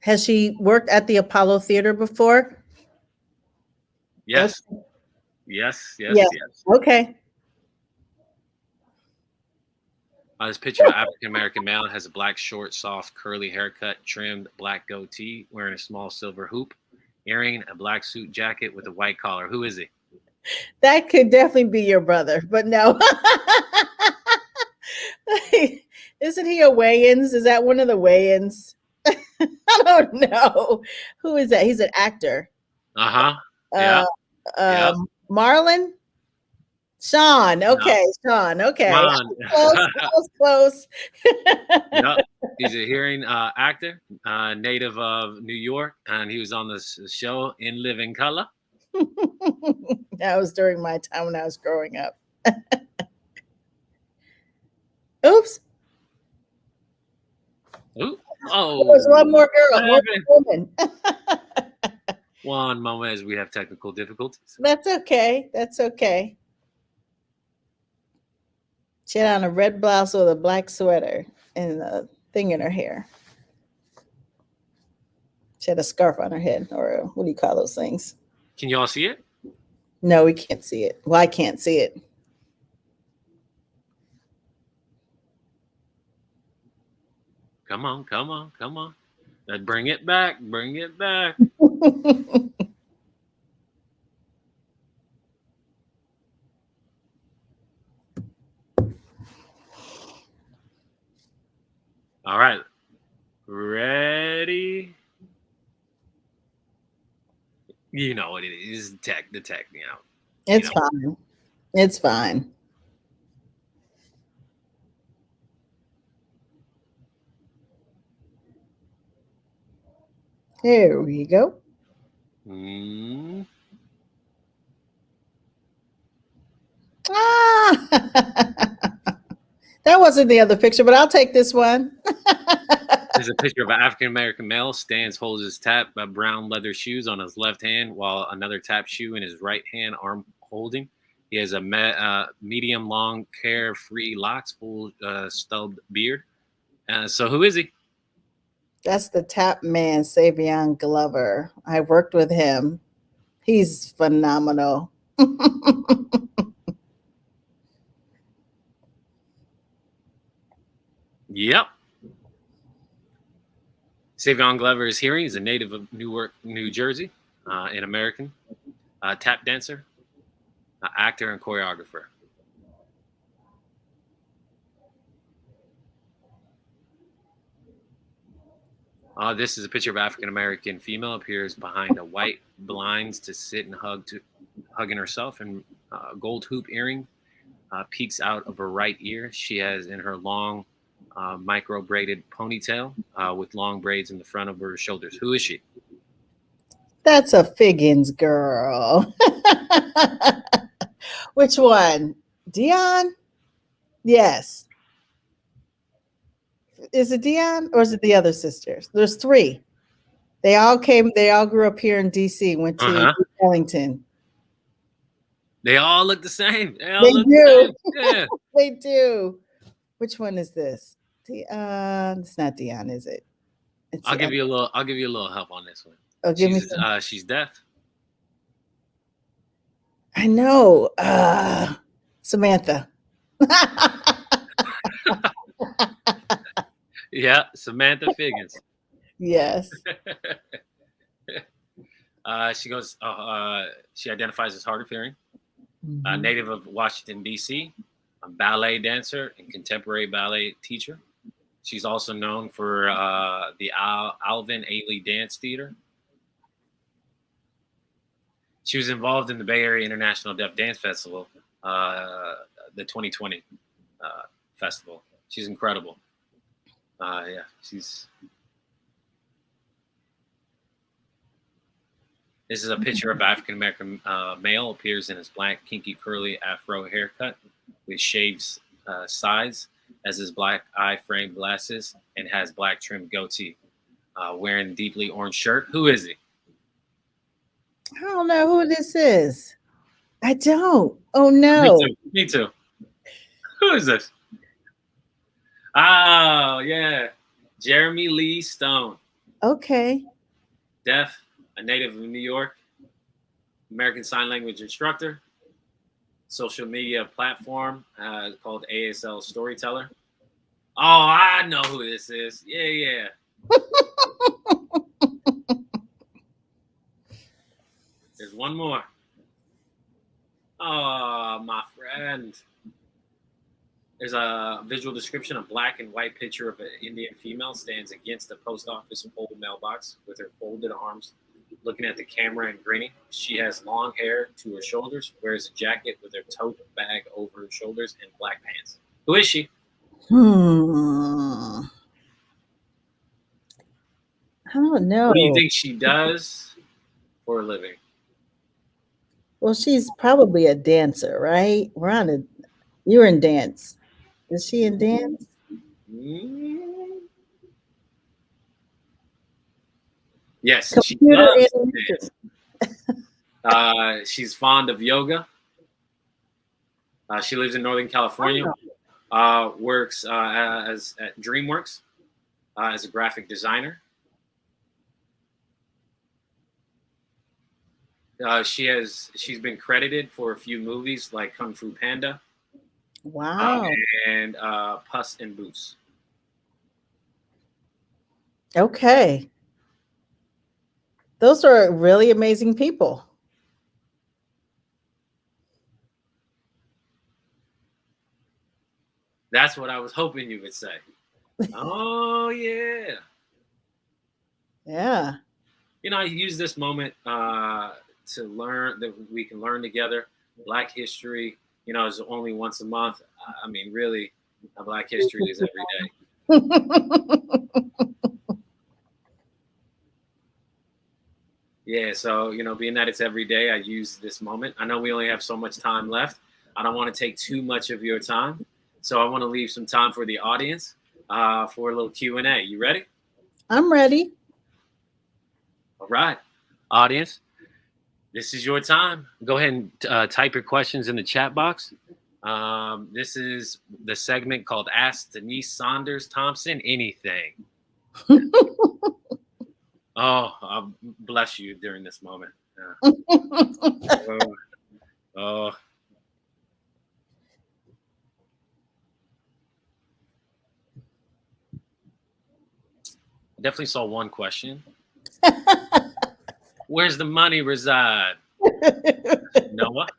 Has she worked at the Apollo Theater before? Yes, yes, yes, Yeah. yes. Okay. Uh, this picture of an African American male has a black, short, soft, curly haircut, trimmed black goatee, wearing a small silver hoop, earring, a black suit jacket with a white collar. Who is he? That could definitely be your brother, but no. Isn't he a Wayans? Is that one of the Wayans? I don't know. Who is that? He's an actor. Uh huh. Yeah. Uh, Yeah. um, Marlon? Sean. Okay, Sean. Okay. On. Close, close, close. Yep. He's a hearing uh, actor, uh, native of New York, and he was on the show in Living Color. that was during my time when I was growing up. Oops. Ooh. Oh, There's one more girl, one more woman. One moment as we have technical difficulties. That's okay. That's okay. She had on a red blouse with a black sweater and a thing in her hair. She had a scarf on her head, or a- what do you call those things? Can you all see it? No, we can't see it. Well, I can't see it. Come on, come on, come on. Uh, Bring it back, bring it back. All right. Ready? You know what it is. Tech, the tech, you know. it's know. fine. It's fine. There we go. Mm, Ah, that wasn't the other picture, but I'll take this one. There's a picture of an African American male stands, holds his tap uh, brown leather shoes on his left hand, while another tap shoe in his right hand, arm holding. He has a me, uh, medium long, carefree locks, full uh, stubbed beard. Uh, so who is he? That's the tap man, Savion Glover. I worked with him. He's phenomenal. Yep. Savion Glover is here. He's a native of Newark, New Jersey, uh, an American uh, tap dancer, uh, actor, and choreographer. Uh, this is a picture of African American female appears behind a white blinds to sit and hug to hugging herself and uh, gold hoop earring uh, peeks out of her right ear. She has in her long uh, micro braided ponytail uh, with long braids in the front of her shoulders. Who is she? That's a Figgins girl. Which one? Dion? Yes. Is it Dion or is it the other sisters? There's three. They all came, they all grew up here in DC, went to Uh-huh. Ellington. They all look the same. They, They do. The. Yeah. They do. Which one is this? Dion. It's not Dion, is it? It's I'll give you a little. I'll give you a little help on this one. Oh, give me she's, some. uh, she's deaf. I know. Uh, Samantha. Yeah, Samantha Figgins. yes. Uh, she goes. Uh, uh, she identifies as hard of hearing. A Mhm. native of Washington D.C., a ballet dancer and contemporary ballet teacher. She's also known for uh, the Al- Alvin Ailey Dance Theater. She was involved in the Bay Area International Deaf Dance Festival, uh, the 2020 uh, festival. She's incredible. Uh, yeah, she's. This is a picture of African American uh, male appears in his black kinky curly afro haircut with shaved uh, sides, as his black eye frame glasses, and has black trimmed goatee. Uh, wearing deeply orange shirt. Who is he? I don't know who this is. I don't. Oh no. Me too. Me too. Who is this? Oh yeah, Jeremy Lee Stone, Okay. deaf, a native of New York, American Sign Language instructor, social media platform uh, called ASL Storyteller. Oh, I know who this is. Yeah, yeah. There's one more. Oh, my friend. There's a visual description. A black and white picture of an Indian female stands against a post office pole mailbox with her folded arms, looking at the camera and grinning. She has long hair to her shoulders, wears a jacket with her tote bag over her shoulders, and black pants. Who is she? Hmm. I don't know. What do you think she does for a living? Well, she's probably a dancer, right? We're on a you're in dance. Is she in dance? Mm. Yes, she Computer dance. Uh, she's fond of yoga. Uh, she lives in Northern California. Uh, works uh, as at DreamWorks uh, as a graphic designer. Uh, she has she's been credited for a few movies like Kung Fu Panda Wow. and uh, Puss in Boots. Okay. Those are really amazing people. That's what I was hoping you would say. oh yeah. Yeah. you know, I use this moment uh, to learn that we can learn together. Black history, you know, is only once a month. I mean, really, Black history is every day. Yeah, so you know, being that it's every day, I use this moment. I know we only have so much time left. I don't want to take too much of your time, so I want to leave some time for the audience uh, for a little Q and A. You ready? I'm ready. All right, audience, this is your time. Go ahead and uh, type your questions in the chat box. Um, this is the segment called Ask Denise Saunders Thompson Anything. oh, I'll bless you during this moment. Yeah. oh, oh. Definitely saw one question. Where's the money reside? Noah?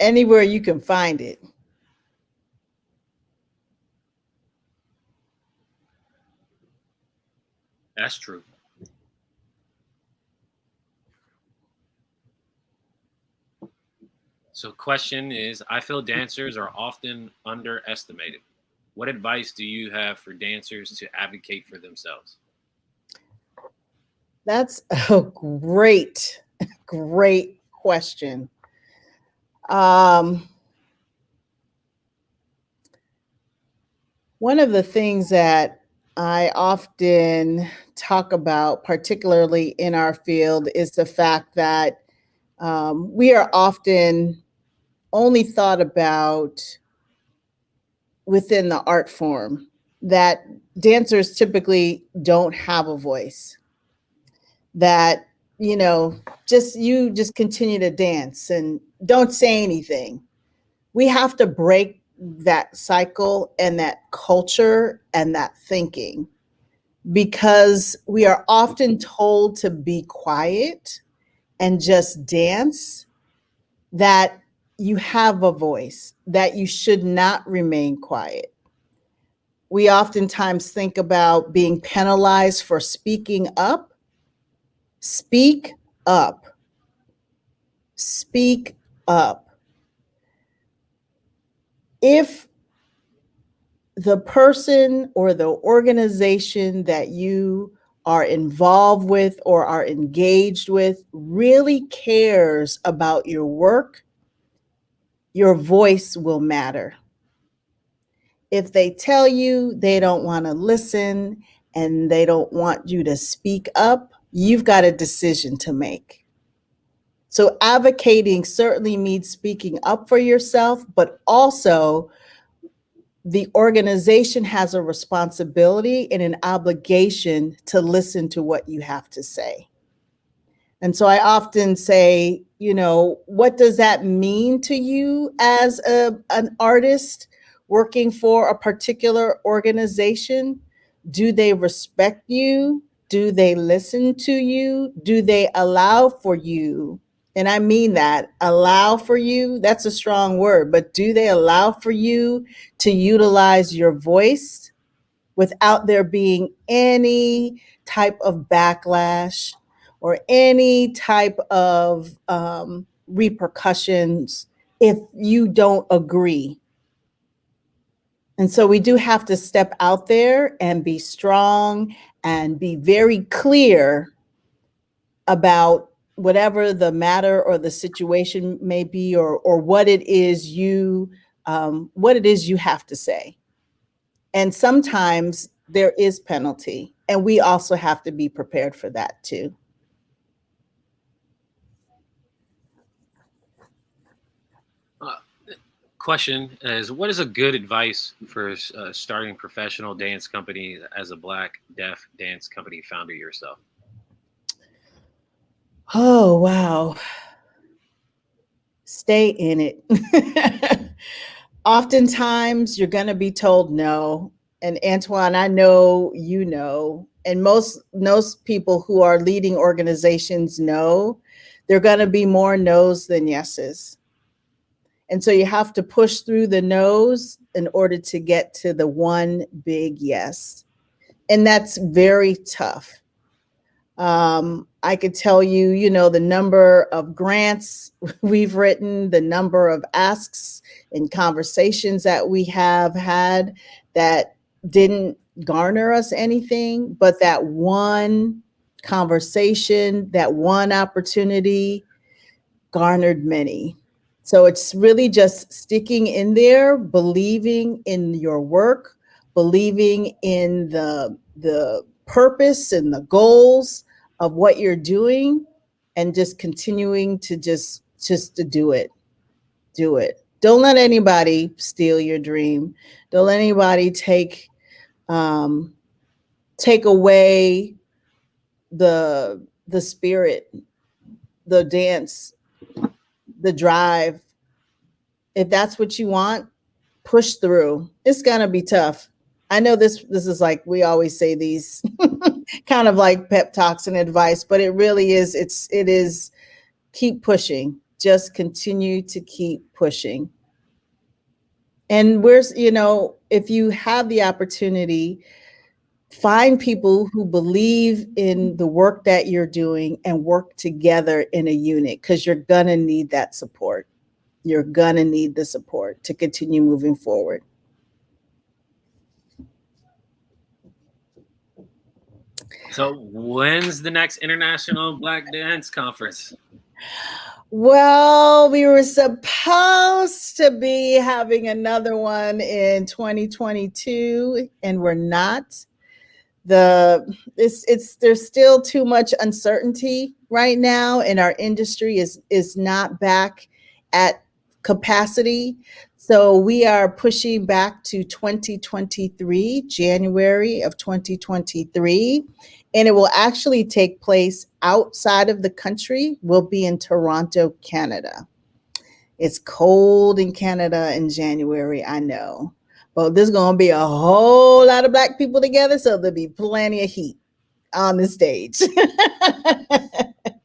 Anywhere you can find it. That's true. So question is, I feel dancers are often underestimated. What advice do you have for dancers to advocate for themselves? That's a great, great question. Um, one of the things that I often talk about, particularly in our field, is the fact that um, we are often only thought about within the art form, that dancers typically don't have a voice, that, you know, just you just continue to dance and don't say anything. We have to break that cycle and that culture and that thinking because we are often told to be quiet and just dance that you have a voice, that you should not remain quiet. We oftentimes think about being penalized for speaking up. Speak up. Speak up. If the person or the organization that you are involved with or are engaged with really cares about your work, your voice will matter. If they tell you they don't want to listen and they don't want you to speak up, you've got a decision to make. So advocating certainly means speaking up for yourself, but also the organization has a responsibility and an obligation to listen to what you have to say. And so I often say, you know, what does that mean to you as a, an artist working for a particular organization? Do they respect you? Do they listen to you? Do they allow for you? And I mean that allow for you, that's a strong word, but do they allow for you to utilize your voice without there being any type of backlash, or any type of um, repercussions if you don't agree. And so we do have to step out there and be strong and be very clear about whatever the matter or the situation may be or, or what it is you um, what it is you have to say. And sometimes there is penalty and we also have to be prepared for that too. question is what is a good advice for uh, starting professional dance company as a black deaf dance company founder yourself oh wow. Stay in it. Oftentimes you're going to be told no. And antoine i know you know. And most most people who are leading organizations know there are going to be more no's than yeses. And so you have to push through the no's in order to get to the one big yes. And that's very tough. Um, I could tell you, you know, the number of grants we've written, the number of asks and conversations that we have had that didn't garner us anything, but that one conversation, that one opportunity garnered many. So it's really just sticking in there, believing in your work, believing in the the purpose and the goals of what you're doing and just continuing to just just to do it. Do it. Don't let anybody steal your dream. Don't let anybody take um take away the the spirit the dance the drive. If that's what you want push through. It's gonna be tough. I know this this is like we always say these kind of like pep talks and advice, but it really is it's it is keep pushing. Just continue to keep pushing. And where's you know, if you have the opportunity, find people who believe in the work that you're doing and work together in a unit because you're gonna need that support. You're gonna need the support to continue moving forward. So when's the next International Black Dance Conference? Well, we were supposed to be having another one in 2022 and we're not. The it's it's there's still too much uncertainty right now and our industry is is not back at capacity. So we are pushing back to 2023, January of 2023 and it will actually take place outside of the country. We'll be in Toronto, Canada. It's cold in Canada in January, I know. But there's going to be a whole lot of black people together, so there'll be plenty of heat on the stage.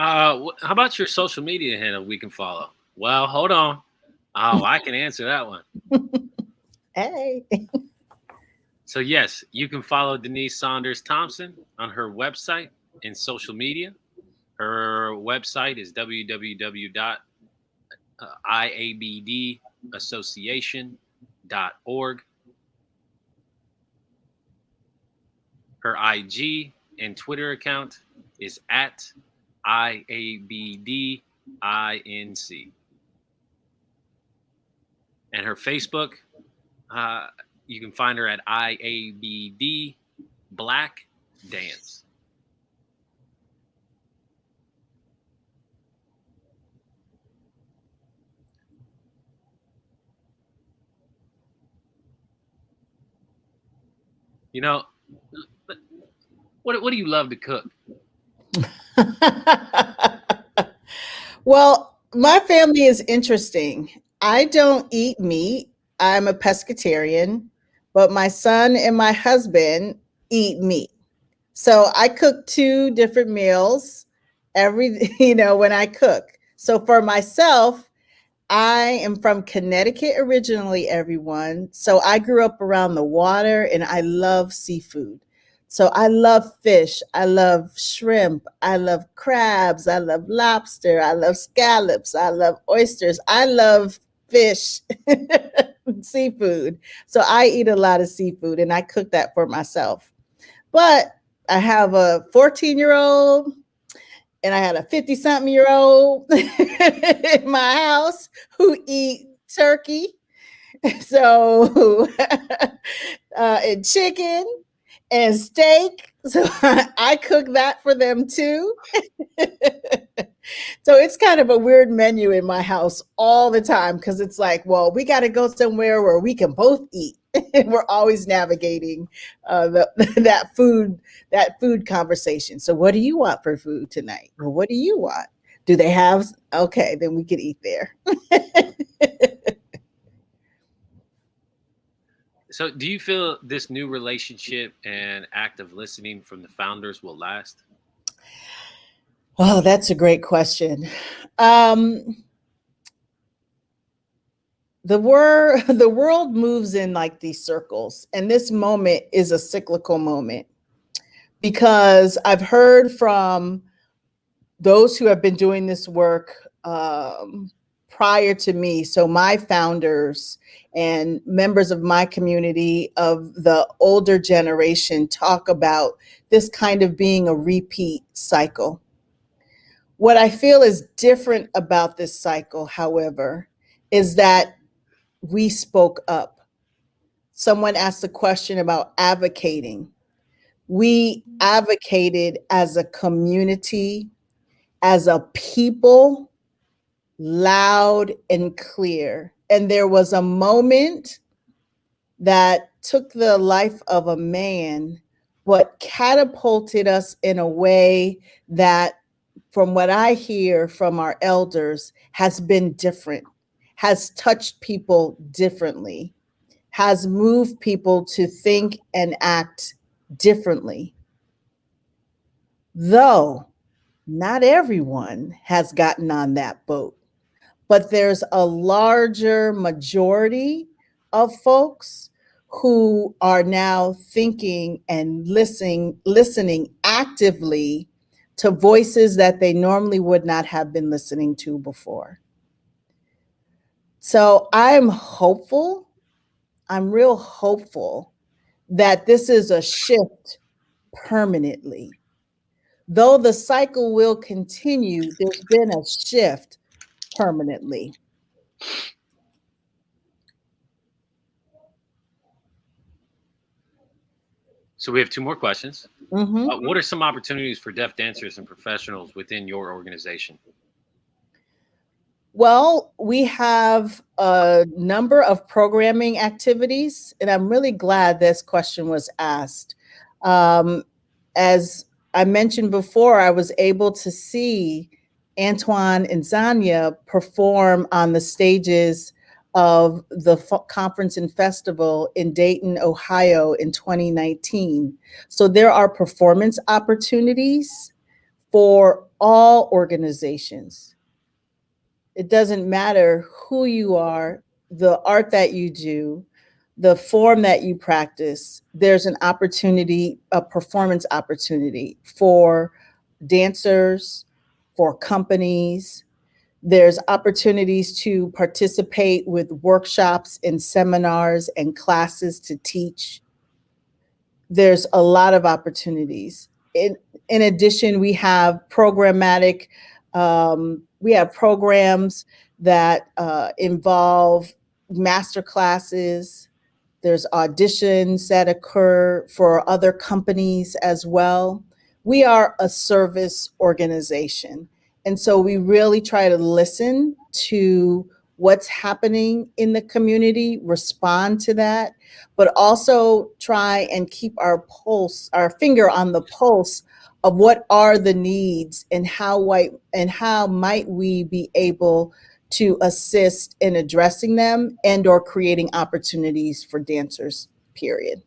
Uh, how about your social media handle we can follow? Well, hold on. Oh, I can answer that one. hey. So yes, you can follow Denise Saunders Thompson on her website and social media. Her website is www.iabdassociation.org. Her IG and Twitter account is at I A B D I N C. And her Facebook, uh, you can find her at I A B D Black Dance. You know, what what do you love to cook? well, my family is interesting. I don't eat meat. I'm a pescatarian, but my son and my husband eat meat. So I cook two different meals every, you know, when I cook. So for myself, I am from Connecticut originally, everyone. So I grew up around the water and I love seafood. So I love fish. I love shrimp. I love crabs. I love lobster. I love scallops. I love oysters. I love fish, seafood. So I eat a lot of seafood and I cook that for myself. But I have a 14 year old and I had a 50 something year old in my house who eat turkey. So, uh, and chicken and steak. So I cook that for them too. so it's kind of a weird menu in my house all the time because it's like, well, we got to go somewhere where we can both eat. and we're always navigating uh, the, that food that food conversation. So what do you want for food tonight? Well, what do you want? Do they have? Okay, then we could eat there. So, do you feel this new relationship and active listening from the founders will last? Oh, that's a great question. Um, the word the world moves in like these circles, and this moment is a cyclical moment because I've heard from those who have been doing this work um, prior to me. So my founders and members of my community of the older generation talk about this kind of being a repeat cycle. What I feel is different about this cycle, however, is that we spoke up. Someone asked a question about advocating. We advocated as a community, as a people, loud and clear. And there was a moment that took the life of a man, but catapulted us in a way that, from what I hear from our elders, has been different, has touched people differently, has moved people to think and act differently. Though not everyone has gotten on that boat, but there's a larger majority of folks who are now thinking and listening listening actively to voices that they normally would not have been listening to before. So I'm hopeful, I'm real hopeful that this is a shift permanently. Though the cycle will continue, there's been a shift permanently. So we have two more questions. Mhm. Uh, what are some opportunities for deaf dancers and professionals within your organization? Well, we have a number of programming activities, and I'm really glad this question was asked. Um, as I mentioned before, I was able to see Antoine and Zanya perform on the stages of the conference and festival in Dayton, Ohio in 2019. So there are performance opportunities for all organizations. It doesn't matter who you are, the art that you do, the form that you practice, there's an opportunity, a performance opportunity for dancers, for companies. There's opportunities to participate with workshops and seminars and classes to teach. There's a lot of opportunities. In, in addition, we have programmatic, um, we have programs that uh, involve master classes. There's auditions that occur for other companies as well. We are a service organization. And so we really try to listen to what's happening in the community, respond to that, but also try and keep our pulse, our finger on the pulse of what are the needs and how white and how might we be able to assist in addressing them and or creating opportunities for dancers period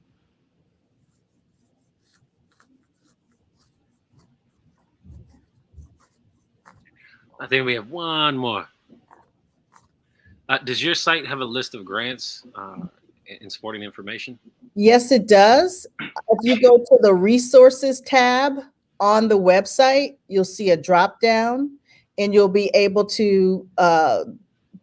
I think we have one more. Uh, does your site have a list of grants uh, and supporting information? yes it does if you go to the resources tab on the website you'll see a drop down and you'll be able to uh,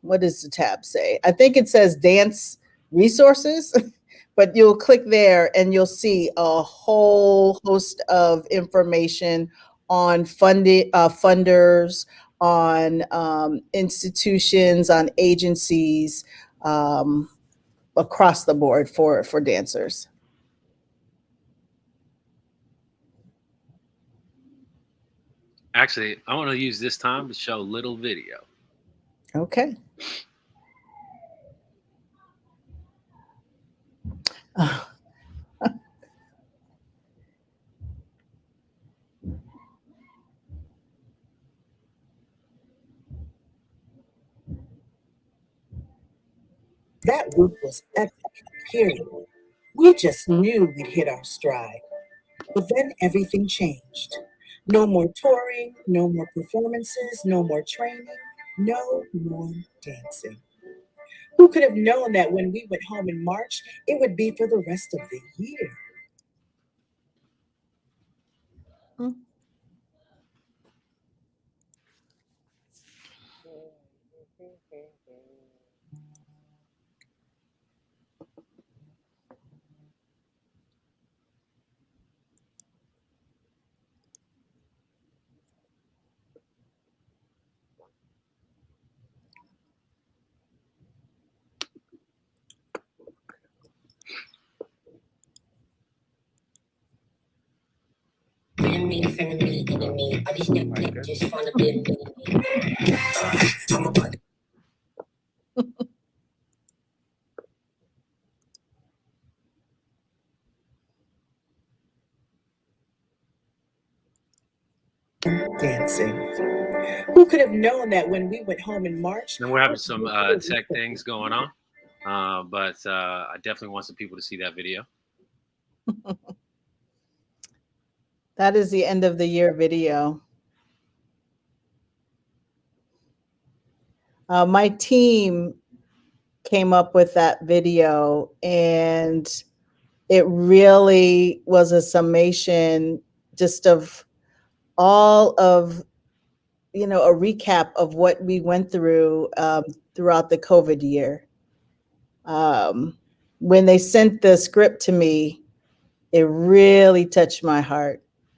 what does the tab say i think it says dance resources but you'll click there and you'll see a whole host of information on funded uh, funders on um, institutions on agencies um, across the board for for dancers Actually, I want to use this time to show a little video. okay That week was epic, period. We just knew we'd hit our stride. But then everything changed. No more touring, no more performances, no more training, no more dancing. Who could have known that when we went home in March, it would be for the rest of the year? Mm. Enemy, frenemy, enemy. All these niggas just wanna be a enemy. Uh, I'm about dancing. Who could have known that when we went home in March? And we're having some uh, tech things going on, uh, but uh, I definitely want some people to see that video. That is the end of the year video. Uh, my team came up with that video and it really was a summation just of all of you know a recap of what we went through um, throughout the covid year um, when they sent the script to me it really touched my heart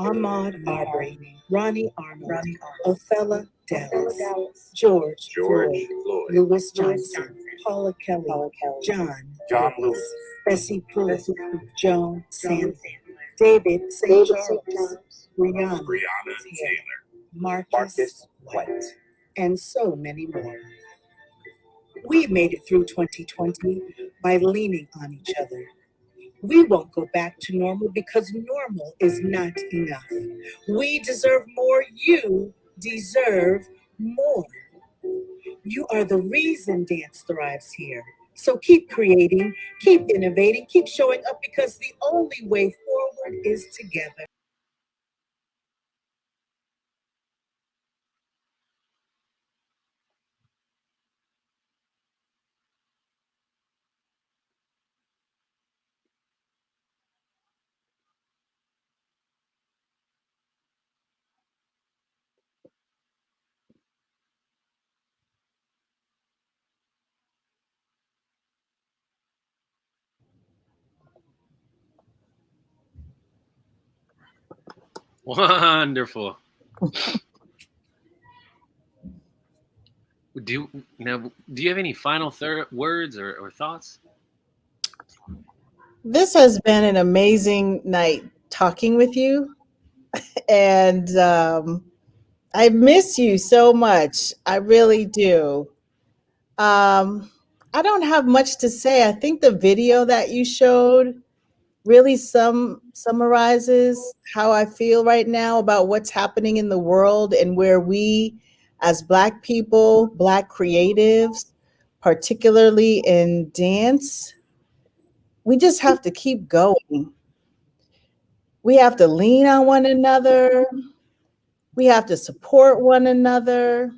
Ahmaud Arbery, Ronnie Arnold, Othello Dallas, George, George Floyd, Floyd, Lewis Johnson, Paula Kelly, John, John Lewis, Bessie Pruitt, Joan Sanders, David St. Charles, Breonna Breonna Taylor, Marcus Marcus White, White. and so many more. We made it through 2020 by leaning on each other. We won't go back to normal because normal is not enough. We deserve more. You deserve more. You are the reason dance thrives here. So keep creating, keep innovating, keep showing up because the only way forward is together. Wonderful. do you now? Do you have any final words or, or thoughts? this has been an amazing night talking with you and um, i miss you so much i really do um, i don't have much to say i think the video that you showed really sum summarizes how i feel right now about what's happening in the world and where we as black people black creatives particularly in dance we just have to keep going. We have to lean on one another. We have to support one another.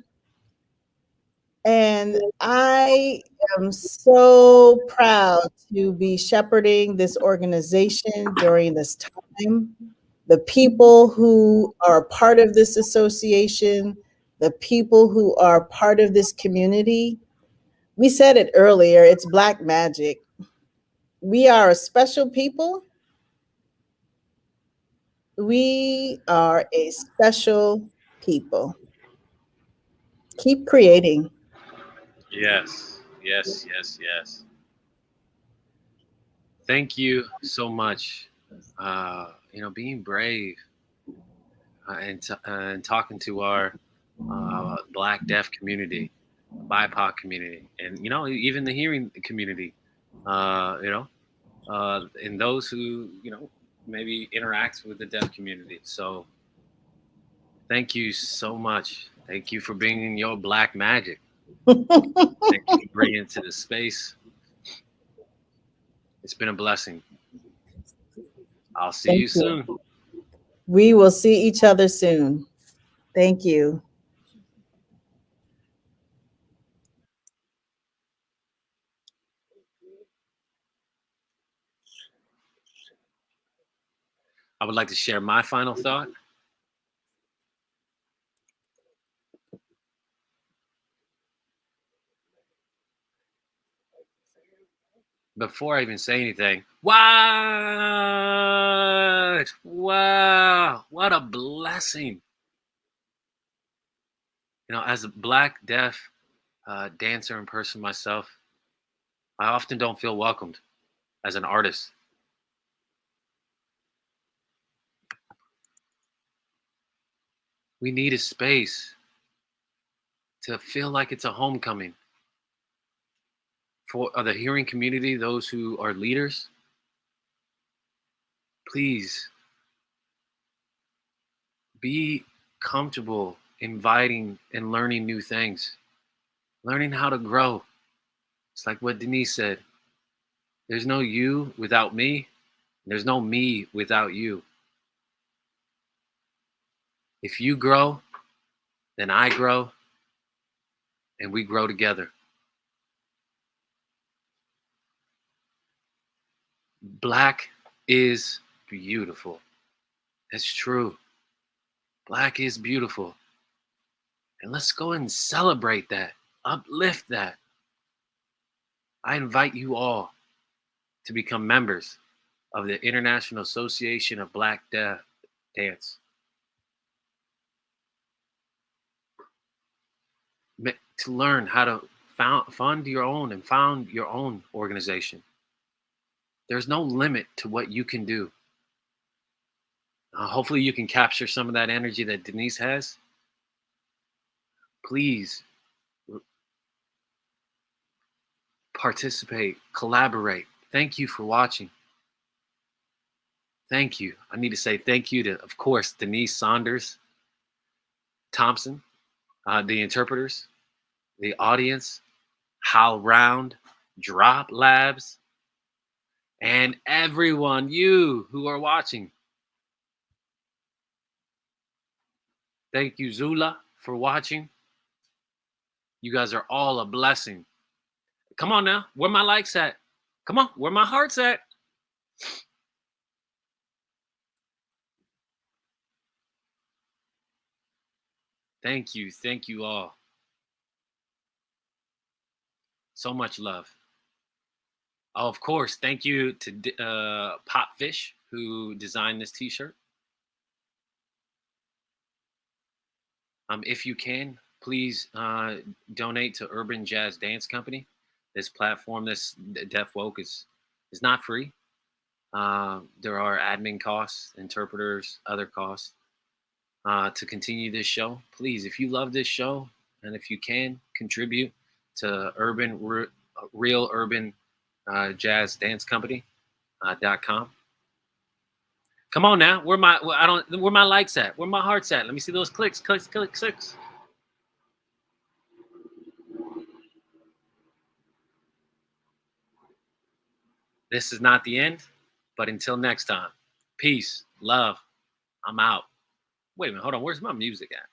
And I am so proud to be shepherding this organization during this time. The people who are part of this association, the people who are part of this community, we said it earlier, it's black magic we are a special people. We are a special people. Keep creating. Yes, yes, yes, yes. Thank you so much. Uh, you know, being brave uh, and t- uh, and talking to our uh, Black deaf community, BIPOC community, and you know even the hearing community. Uh, you know, uh, and those who you know maybe interact with the deaf community. So thank you so much. Thank you for bringing your black magic. Thank you for bringing the space. It's been a blessing. I'll see Thank you you. soon. We will see each other soon. Thank you. I would like to share my final thought. Before I even say anything, what? Wow, what a blessing. You know, as a black, deaf uh, dancer and person myself, I often don't feel welcomed as an artist. we need a space to feel like it's a homecoming for uh, the hearing community those who are leaders? Please be comfortable inviting and learning new things. Learning how to grow. It's like what denise said there's no you without me there's no me without you. If you grow, then I grow, and we grow together. Black is beautiful. That's true. Black is beautiful. And let's go and celebrate that, uplift that. I invite you all to become members of the International Association of Black Dance. to learn how to found, fund your own and found your own organization. There's no limit to what you can do. Uh, hopefully, you can capture some of that energy that Denise has. Please participate, collaborate. Thank you for watching. Thank you. I need to say thank you to, of course, Denise Saunders Thompson, uh, the interpreters, the audience, Hal Round, Drop Labs, and everyone, you who are watching. Thank you, Zula, for watching. You guys are all a blessing. Come on now, where my likes at? Come on, where my heart's at? Thank you, thank you all. So much love. Oh, of course, thank you to uh, Popfish who designed this T-shirt. Um, if you can, please uh, donate to Urban Jazz Dance Company. This platform, this Deaf Woke, is is not free. Uh, there are admin costs, interpreters, other costs uh, to continue this show. Please, if you love this show and if you can contribute to Urban Re- Real Urban uh, Jazz Dance Company uh, dot com. Come on now, where my I don't where my likes at? Where my heart's at? Let me see those clicks, clicks, clicks, clicks. This is not the end, but until next time, peace, love. I'm out. Wait a minute, hold on. Where's my music at?